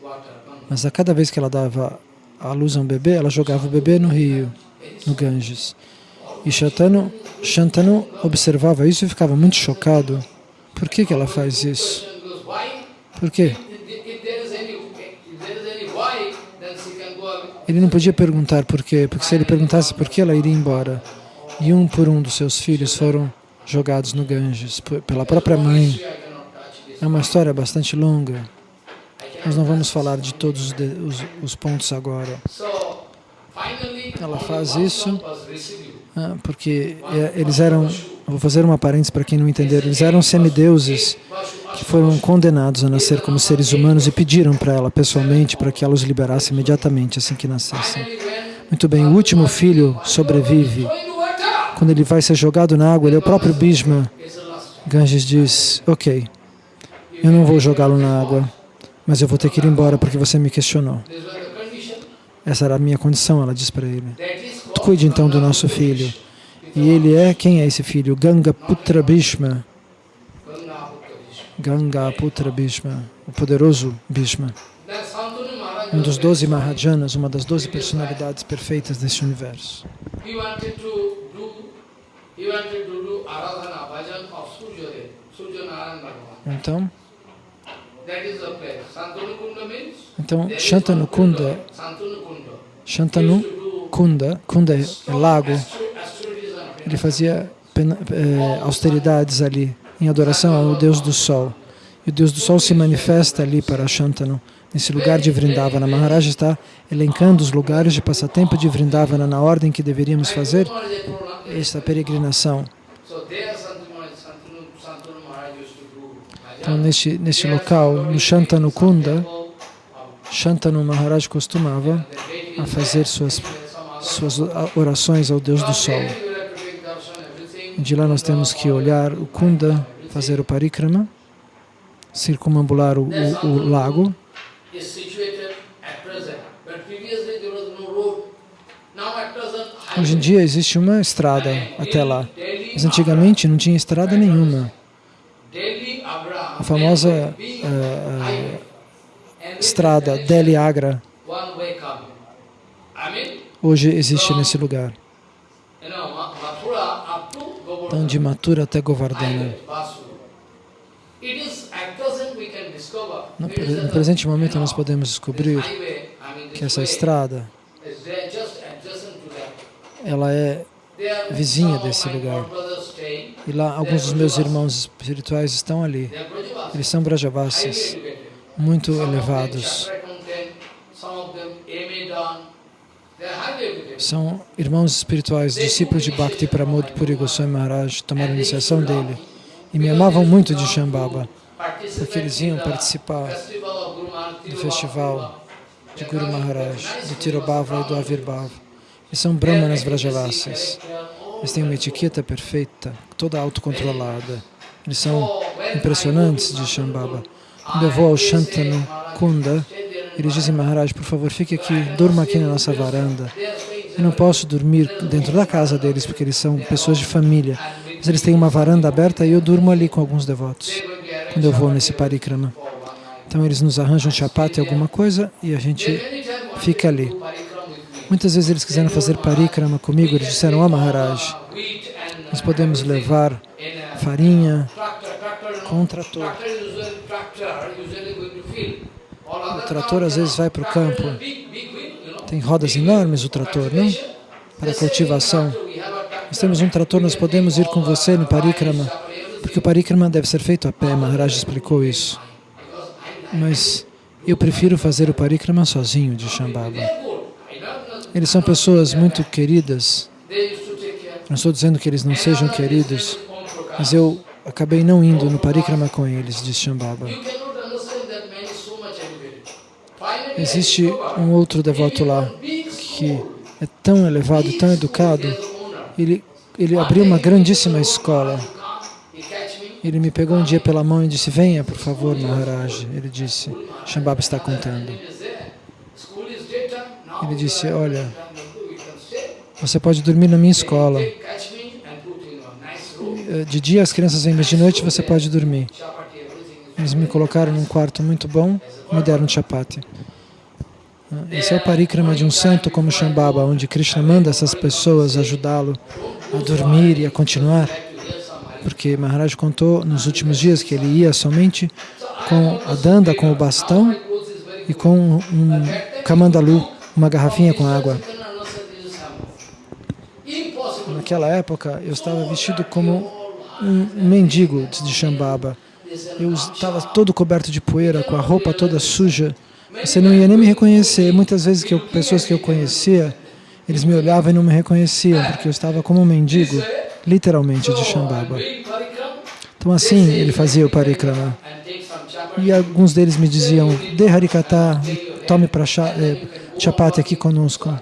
mas a cada vez que ela dava a luz a um bebê, ela jogava o bebê no rio, no Ganges. E Shantanu, Shantanu observava isso e ficava muito chocado. Por que, que ela faz isso? Por quê? Ele não podia perguntar por quê, porque se ele perguntasse por que ela iria embora, e um por um dos seus filhos foram jogados no Ganges pela própria mãe. É uma história bastante longa. Nós não vamos falar de todos os, os pontos agora. Ela faz isso ah, porque é, eles eram, vou fazer uma parênteses para quem não entender, eles eram semideuses que foram condenados a nascer como seres humanos e pediram para ela pessoalmente para que ela os liberasse imediatamente assim que nascessem. Muito bem, o último filho sobrevive. Quando ele vai ser jogado na água, ele é o próprio Bhishma. Ganges diz, ok, eu não vou jogá-lo na água, mas eu vou ter que ir embora porque você me questionou. Essa era a minha condição, ela diz para ele. Cuide então do nosso filho. E ele é, quem é esse filho? Ganga Putra Bhishma. Ganga Putra Bhishma, o poderoso Bhishma. Um dos doze Mahajanas, uma das doze personalidades perfeitas deste universo. Então, então Shantanu Kunda, Shantanu Kunda, Kunda é lago, ele fazia é, austeridades ali, em adoração ao Deus do Sol. E o Deus do Sol se manifesta ali para Shantanu, nesse lugar de Vrindavana. Maharaj está elencando os lugares de passatempo de Vrindavana na ordem que deveríamos fazer esta peregrinação. Então, neste, neste local, no Shantanu Kunda, Shantanu Maharaj costumava a fazer suas, suas orações ao Deus do Sol. De lá nós temos que olhar o Kunda, fazer o parikrama, circumambular o, o, o lago. Hoje em dia existe uma estrada até lá, mas antigamente não tinha estrada nenhuma. A famosa uh, uh, estrada Delhi-Agra hoje existe nesse lugar. Então, de Mathura até Govardhana. No, no presente momento, nós podemos descobrir que essa estrada ela é vizinha desse lugar. E lá, alguns dos meus irmãos espirituais estão ali. Eles são Brajavasis, muito elevados. São irmãos espirituais, discípulos de Bhakti Pramod Puri Goswami Maharaj, tomaram iniciação dele e me amavam muito de Shambhava, porque eles iam participar do festival de Guru Maharaj, do Tirobhava e do Avirbhava. Eles são brahmanas vrajavasis. Eles têm uma etiqueta perfeita, toda autocontrolada. Eles são impressionantes de Shambhava. Quando eu vou ao Shantanu Kunda, eles dizem, Maharaj, por favor, fique aqui, durma aqui na nossa varanda. Eu não posso dormir dentro da casa deles, porque eles são pessoas de família. Mas eles têm uma varanda aberta e eu durmo ali com alguns devotos, quando eu vou nesse parikrama. Então eles nos arranjam chapati, alguma coisa, e a gente fica ali. Muitas vezes eles quiseram fazer parikrama comigo, eles disseram, oh Maharaj, nós podemos levar farinha com um trator. O trator às vezes vai para o campo, tem rodas enormes o trator, não? Para cultivação. Nós temos um trator, nós podemos ir com você no parikrama, porque o parikrama deve ser feito a pé, Maharaj explicou isso. Mas eu prefiro fazer o parikrama sozinho de Shambhava. Eles são pessoas muito queridas. Não estou dizendo que eles não sejam queridos, mas eu acabei não indo no parikrama com eles, diz Shambhava. Existe um outro devoto lá que é tão elevado, tão educado, ele, ele abriu uma grandíssima escola. Ele me pegou um dia pela mão e disse, venha, por favor, Maharaj. Ele disse, Shambhava está contando. Ele disse, olha, você pode dormir na minha escola. De dia as crianças vêm, mas de noite você pode dormir. Eles me colocaram num quarto muito bom, me deram chapati. Esse é o parikrama de um santo como Shambhava, onde Krishna manda essas pessoas ajudá-lo a dormir e a continuar. Porque Maharaj contou nos últimos dias que ele ia somente com a danda, com o bastão e com um kamandalu, uma garrafinha com água. Naquela época, eu estava vestido como um mendigo de Shambhava. Eu estava todo coberto de poeira, com a roupa toda suja. Você não ia nem me reconhecer. Muitas vezes que eu, pessoas que eu conhecia, eles me olhavam e não me reconheciam, porque eu estava como um mendigo, literalmente, de Shambhava. Então assim ele fazia o parikrama. E alguns deles me diziam, dê harikata, tome para eh, chapati aqui conosco.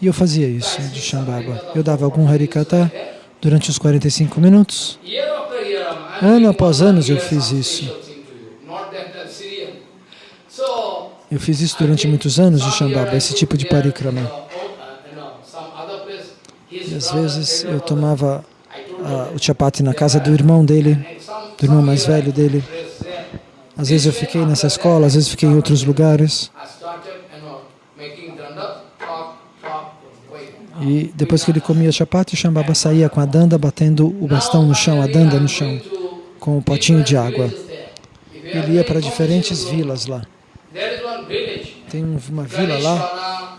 E eu fazia isso de Shambhava. Eu dava algum harikata durante os 45 minutos. Ano após ano eu fiz isso. Eu fiz isso durante muitos anos de Shambhava, esse tipo de parikrama. E às vezes eu tomava uh, o chapati na casa do irmão dele, do irmão mais velho dele. Às vezes eu fiquei nessa escola, às vezes fiquei em outros lugares. E depois que ele comia chapati, Shambhava saía com a danda batendo o bastão no chão, a danda no chão, com um potinho de água. Ele ia para diferentes vilas lá. Tem uma vila lá.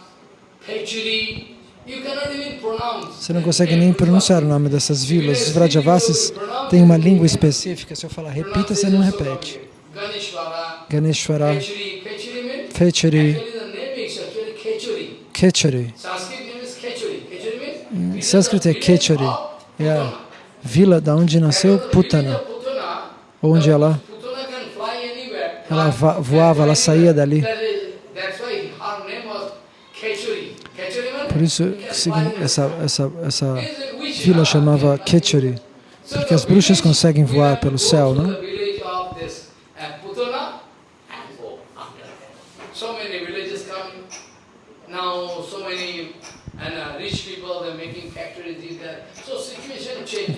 Você não consegue nem pronunciar o nome dessas vilas. Os Vrajavasis têm uma língua específica. Se eu falar repita, você não repete. Ganeshwara. Fechari. Kechari. Em sânscrito é Kechari. É a vila da onde nasceu Putana. Onde ela, ela voava, ela saía dali. Por isso essa, essa, essa vila chamava Kechari, porque as bruxas conseguem voar pelo céu, não?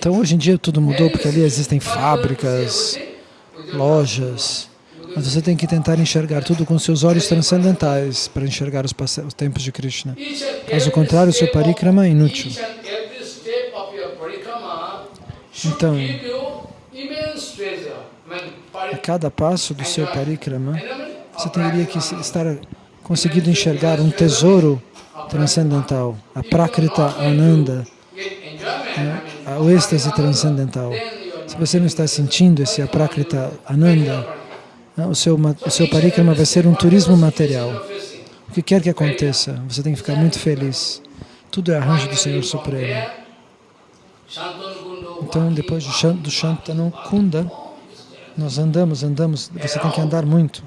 Então hoje em dia tudo mudou porque ali existem fábricas, lojas, mas você tem que tentar enxergar tudo com seus olhos transcendentais para enxergar os, os tempos de Krishna. Caso contrário, seu parikrama é inútil. Então, a cada passo do seu parikrama, você teria que estar conseguindo enxergar um tesouro transcendental, a Prakrita Ananda, né, o êxtase transcendental. Se você não está sentindo esse Aprakrita Ananda, né, o seu, o seu parikrama vai ser um turismo material. O que quer que aconteça, você tem que ficar muito feliz. Tudo é arranjo do Senhor Supremo. Então, depois do Shantanu Kunda, nós andamos, andamos, você tem que andar muito.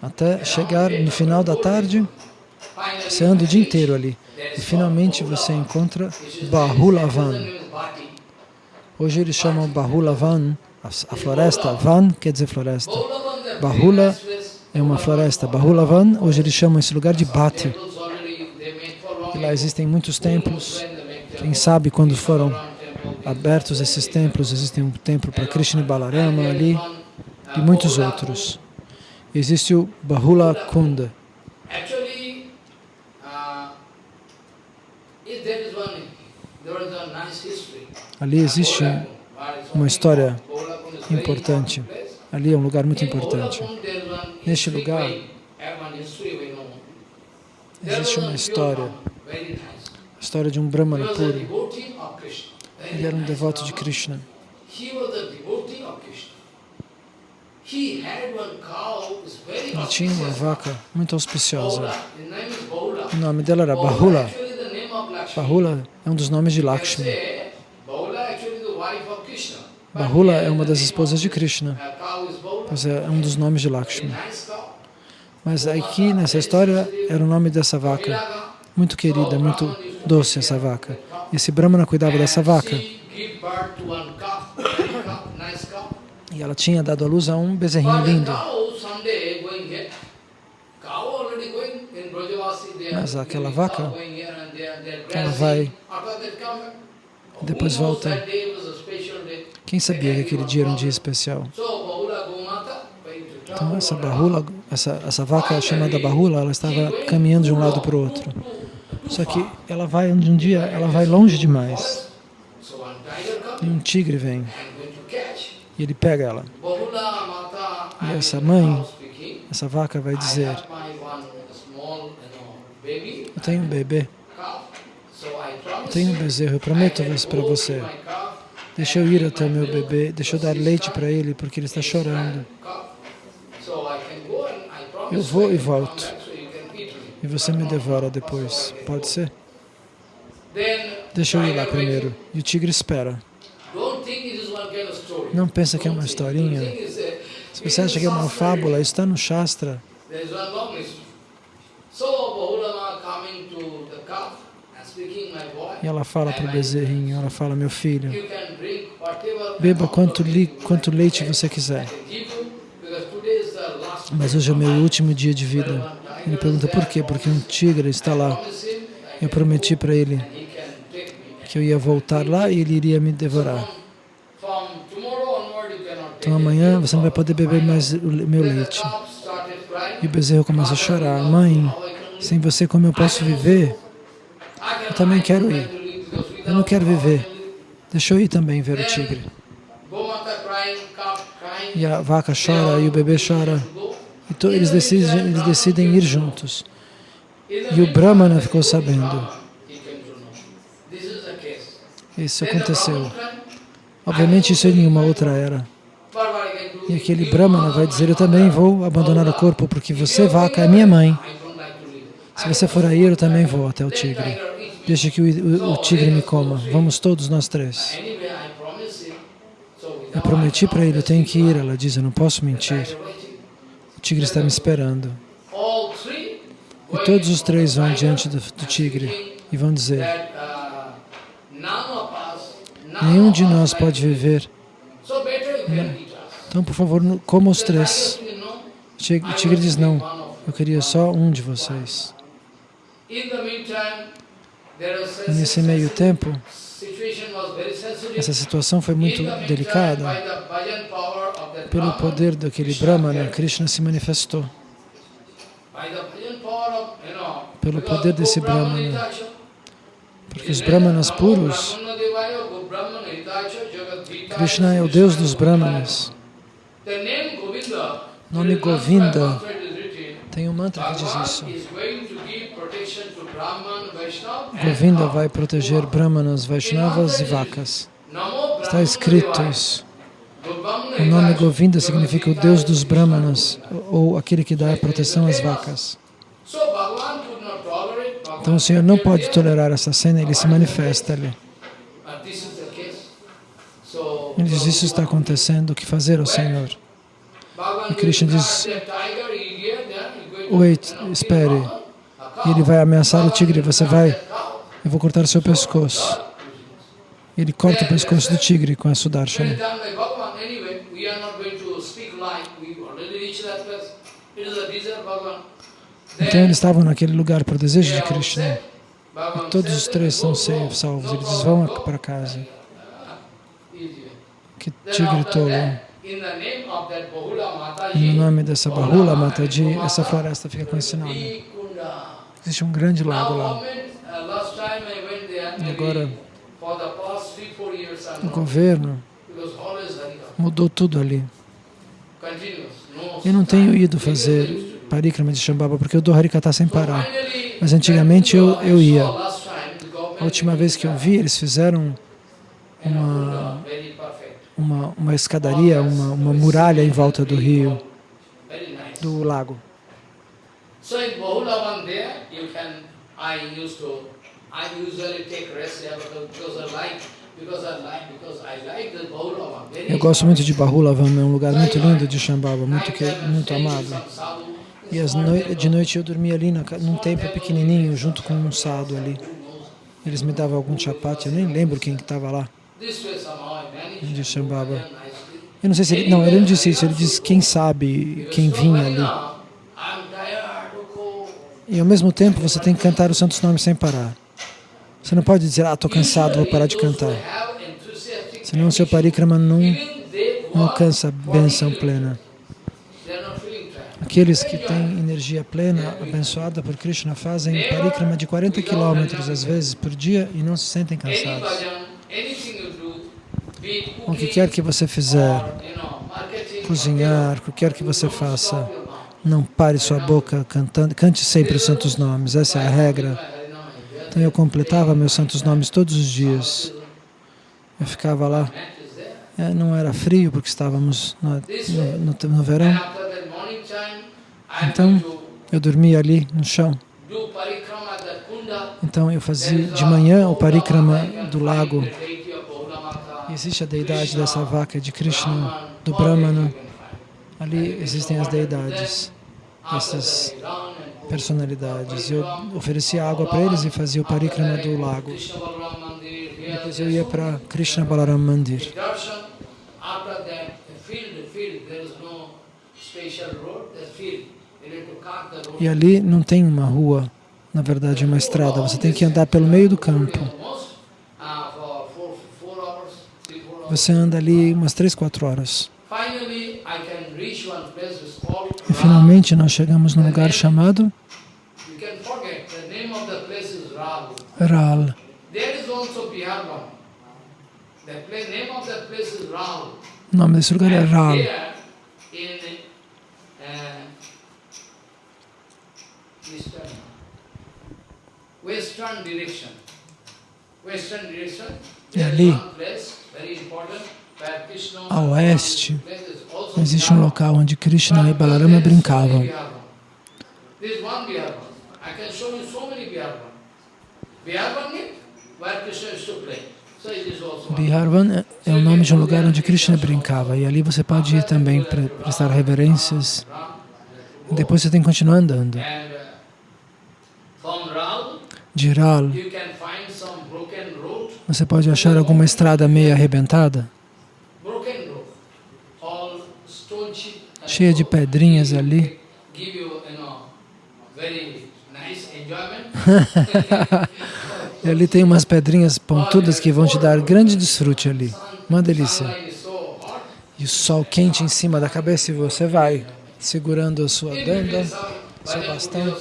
Até chegar no final da tarde, você anda o dia inteiro ali. E finalmente você encontra Bahulavan. Hoje eles chamam Bahulavan, a floresta. Van quer dizer floresta. Bahula é uma floresta. Bahulavan, hoje eles chamam esse lugar de Bhati. E lá existem muitos templos. Quem sabe quando foram abertos esses templos, existe um templo para Krishna e Balarama ali e muitos outros. Existe o Bahula Kunda. Ali existe uma história importante. Ali é um lugar muito importante. Neste lugar existe uma história, a história de um Brahmana puro. Ele era um devoto de Krishna. Ele tinha uma vaca muito auspiciosa. O nome dela era Bahula. Bahula é um dos nomes de Lakshmi. Bahula é uma das esposas de Krishna, é, é um dos nomes de Lakshmi. Mas aqui, nessa história, era o nome dessa vaca. Muito querida, muito doce essa vaca. Esse Brahmana cuidava dessa vaca. E ela tinha dado à luz a um bezerrinho lindo. Mas aquela vaca, ela vai, depois volta. Quem sabia que aquele dia era um dia especial? Então essa bahula, essa, essa vaca chamada bahula, ela estava caminhando de um lado para o outro. Só que ela vai, um dia, ela vai longe demais. E um tigre vem. E ele pega ela. E essa mãe, essa vaca vai dizer, eu tenho um bebê, tenho um bezerro, eu prometo para você. Deixa eu ir até o meu bebê, deixa eu dar leite para ele, porque ele está chorando. Eu vou e volto. E você me devora depois. Pode ser? Deixa eu ir lá primeiro. E o tigre espera. Não pensa que é uma historinha. Se você acha que é uma fábula, está no Shastra. E ela fala para o bezerrinho, ela fala, meu filho, beba quanto, quanto leite você quiser. Mas hoje é o meu último dia de vida. Ele pergunta por quê? Porque um tigre está lá. Eu prometi para ele que eu ia voltar lá e ele iria me devorar. Então amanhã você não vai poder beber mais o meu leite. E o bezerro começa a chorar. Mãe, sem você como eu posso viver? Eu também quero ir. Eu não quero viver. Deixa eu ir também ver o tigre. E a vaca chora e o bebê chora. Então eles decidem, eles decidem ir juntos. E o Brahmana ficou sabendo. Isso aconteceu. Obviamente isso é em uma outra era. E aquele Brahmana vai dizer, eu também vou abandonar o corpo, porque você, vaca, é minha mãe. Se você for aí, eu também vou até o tigre. Deixa que o, o, o tigre me coma. Vamos todos nós três. Eu prometi para ele, eu tenho que ir. Ela diz, eu não posso mentir. O tigre está me esperando. E todos os três vão diante do, do tigre e vão dizer, nenhum de nós pode viver. Então, por favor, coma os três. O tigre diz, não, eu queria só um de vocês. Nesse meio tempo, essa situação foi muito delicada. Pelo poder daquele Brahmana, Krishna se manifestou. Pelo poder desse Brahmana. Porque os Brahmanas puros, Krishna é o Deus dos Brahmanas. O nome Govinda tem um mantra que diz isso. Govinda vai proteger Brahmanas, Vaishnavas e vacas. Está escrito isso. O nome Govinda significa o Deus dos Brahmanas, ou aquele que dá proteção às vacas. Então o Senhor não pode tolerar essa cena, ele se manifesta ali. Ele diz, isso está acontecendo, o que fazer ao Senhor? E Krishna diz, wait, espere. E ele vai ameaçar o tigre, você vai, eu vou cortar o seu pescoço. Ele corta o pescoço do tigre com a Sudarshana. Então eles estavam naquele lugar por desejo de Krishna. E todos os três são salvos. Eles vão para casa. Que tigre tolo. No nome dessa Bahula Mataji, essa floresta fica com esse nome. Existe um grande lago lá. E agora, o governo mudou tudo ali. Eu não tenho ido fazer parikrama de Shambhava porque eu dou Harikata sem parar. Mas antigamente eu, eu ia. A última vez que eu vi, eles fizeram uma, uma, uma escadaria, uma, uma muralha em volta do rio, do lago. So in Bahulavan there, you can, I used to, I usually take rest there because I like eu gosto muito de Bahulavam, é um lugar muito lindo de Shambhava, muito, que, muito amado. E no, de noite eu dormia ali na, num templo pequenininho, junto com um sado ali. Eles me davam algum chapati, eu nem lembro quem estava lá, de Shambhava. Eu não sei se ele... Não, ele não disse isso, ele disse quem sabe quem vinha ali. E ao mesmo tempo você tem que cantar os santos nomes sem parar. Você não pode dizer, ah, estou cansado, vou parar de cantar. Senão o seu parikrama não, não alcança a benção plena. Aqueles que têm energia plena, abençoada por Krishna, fazem parikrama de 40 quilômetros, às vezes, por dia e não se sentem cansados. O que quer que você fizer, cozinhar, o que quer que você faça, não pare sua boca cantando, cante sempre os santos nomes, essa é a regra. Então eu completava meus santos nomes todos os dias. Eu ficava lá. É, não era frio porque estávamos no, no, no, no verão. Então eu dormia ali no chão. Então eu fazia de manhã o parikrama do lago. Existe a deidade dessa vaca de Krishna, do Brahmana. Ali existem as deidades dessas personalidades. Eu oferecia água para eles e fazia o parikrama do lago. Depois eu ia para Krishna Balaram Mandir. E ali não tem uma rua, na verdade uma estrada, você tem que andar pelo meio do campo. Você anda ali umas três, quatro horas. E finalmente nós chegamos num lugar chamado Ral. O nome desse lugar é Ral. E ali, a oeste, existe um local onde Krishna e Balarama brincavam. Biharvan é o nome de um lugar onde Krishna brincava e ali você pode ir também para prestar reverências. Depois você tem que continuar andando. De Ral, você pode achar alguma estrada meio arrebentada, cheia de pedrinhas ali. *laughs* e ali tem umas pedrinhas pontudas que vão te dar grande desfrute ali. Uma delícia. E o sol quente em cima da cabeça e você vai segurando a sua danda, seu bastão.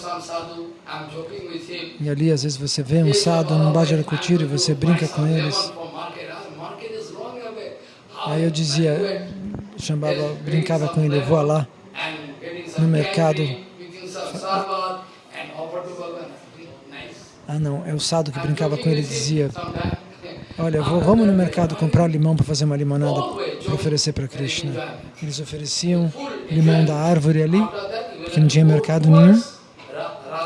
E ali às vezes você vê um sadhu num Bhajarakutira e você brinca com eles. Aí eu dizia, chamava, brincava com ele, vou lá no mercado. Ah não, é o Sado que brincava com ele e dizia, olha, vou, vamos no mercado comprar limão para fazer uma limonada para oferecer para Krishna. Eles ofereciam limão da árvore ali, porque não tinha mercado nenhum.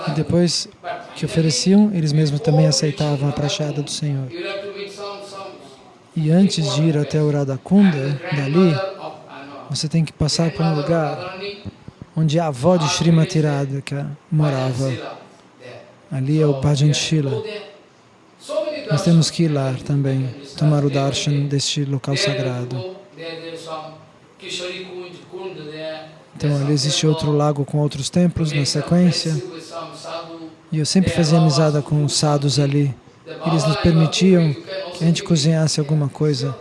E depois que ofereciam, eles mesmos também aceitavam a prachada do Senhor. E antes de ir até o Radhakunda, dali, você tem que passar por um lugar onde a avó de Srimati Radhika morava. Ali é o Bhajan Shila. Nós temos que ir lá também, tomar o darshan deste local sagrado. Então ali existe outro lago com outros templos na sequência. E eu sempre fazia amizade com os sadhus ali. Eles nos permitiam que a gente cozinhasse alguma coisa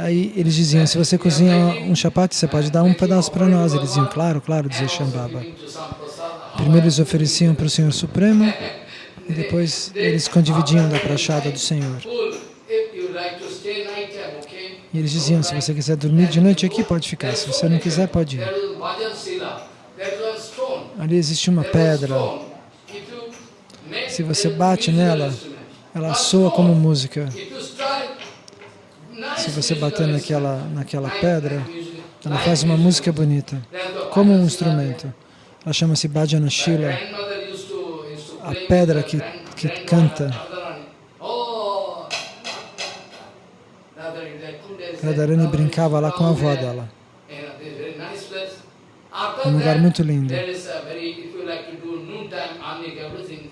Aí eles diziam, se você cozinha um chapati, você pode dar um pedaço para nós. Eles diziam, claro, claro, dizia Shambhava. Primeiro eles ofereciam para o Senhor Supremo e depois eles condividiam da prachada do Senhor. E eles diziam, se você quiser dormir de noite aqui, pode ficar. Se você não quiser, pode ir. Ali existe uma pedra. Se você bate nela, ela soa como música. Se você bater naquela, naquela pedra, ela faz uma música bonita, como um instrumento. Ela chama-se Bhajana Shila, a pedra que, que canta. Radharani brincava lá com a avó dela. Um lugar muito lindo.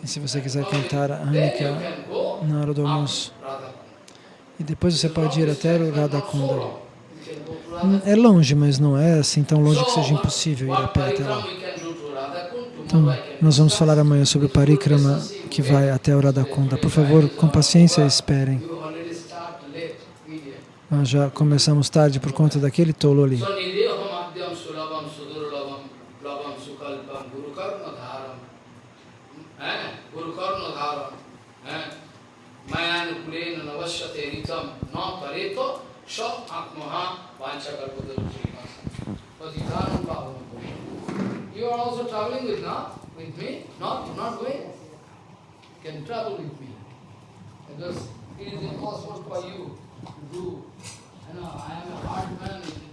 E se você quiser cantar Anika na hora do almoço, e depois você pode ir até o Radhakunda. É longe, mas não é assim tão longe que seja impossível ir a pé até lá. Então, nós vamos falar amanhã sobre o parikrama que vai até o Radhakunda. Por favor, com paciência, esperem. Nós já começamos tarde por conta daquele tolo ali. You are also traveling with, not, with me? Not, not going? can travel with me. Because it is impossible for you do. You know, I am a hard man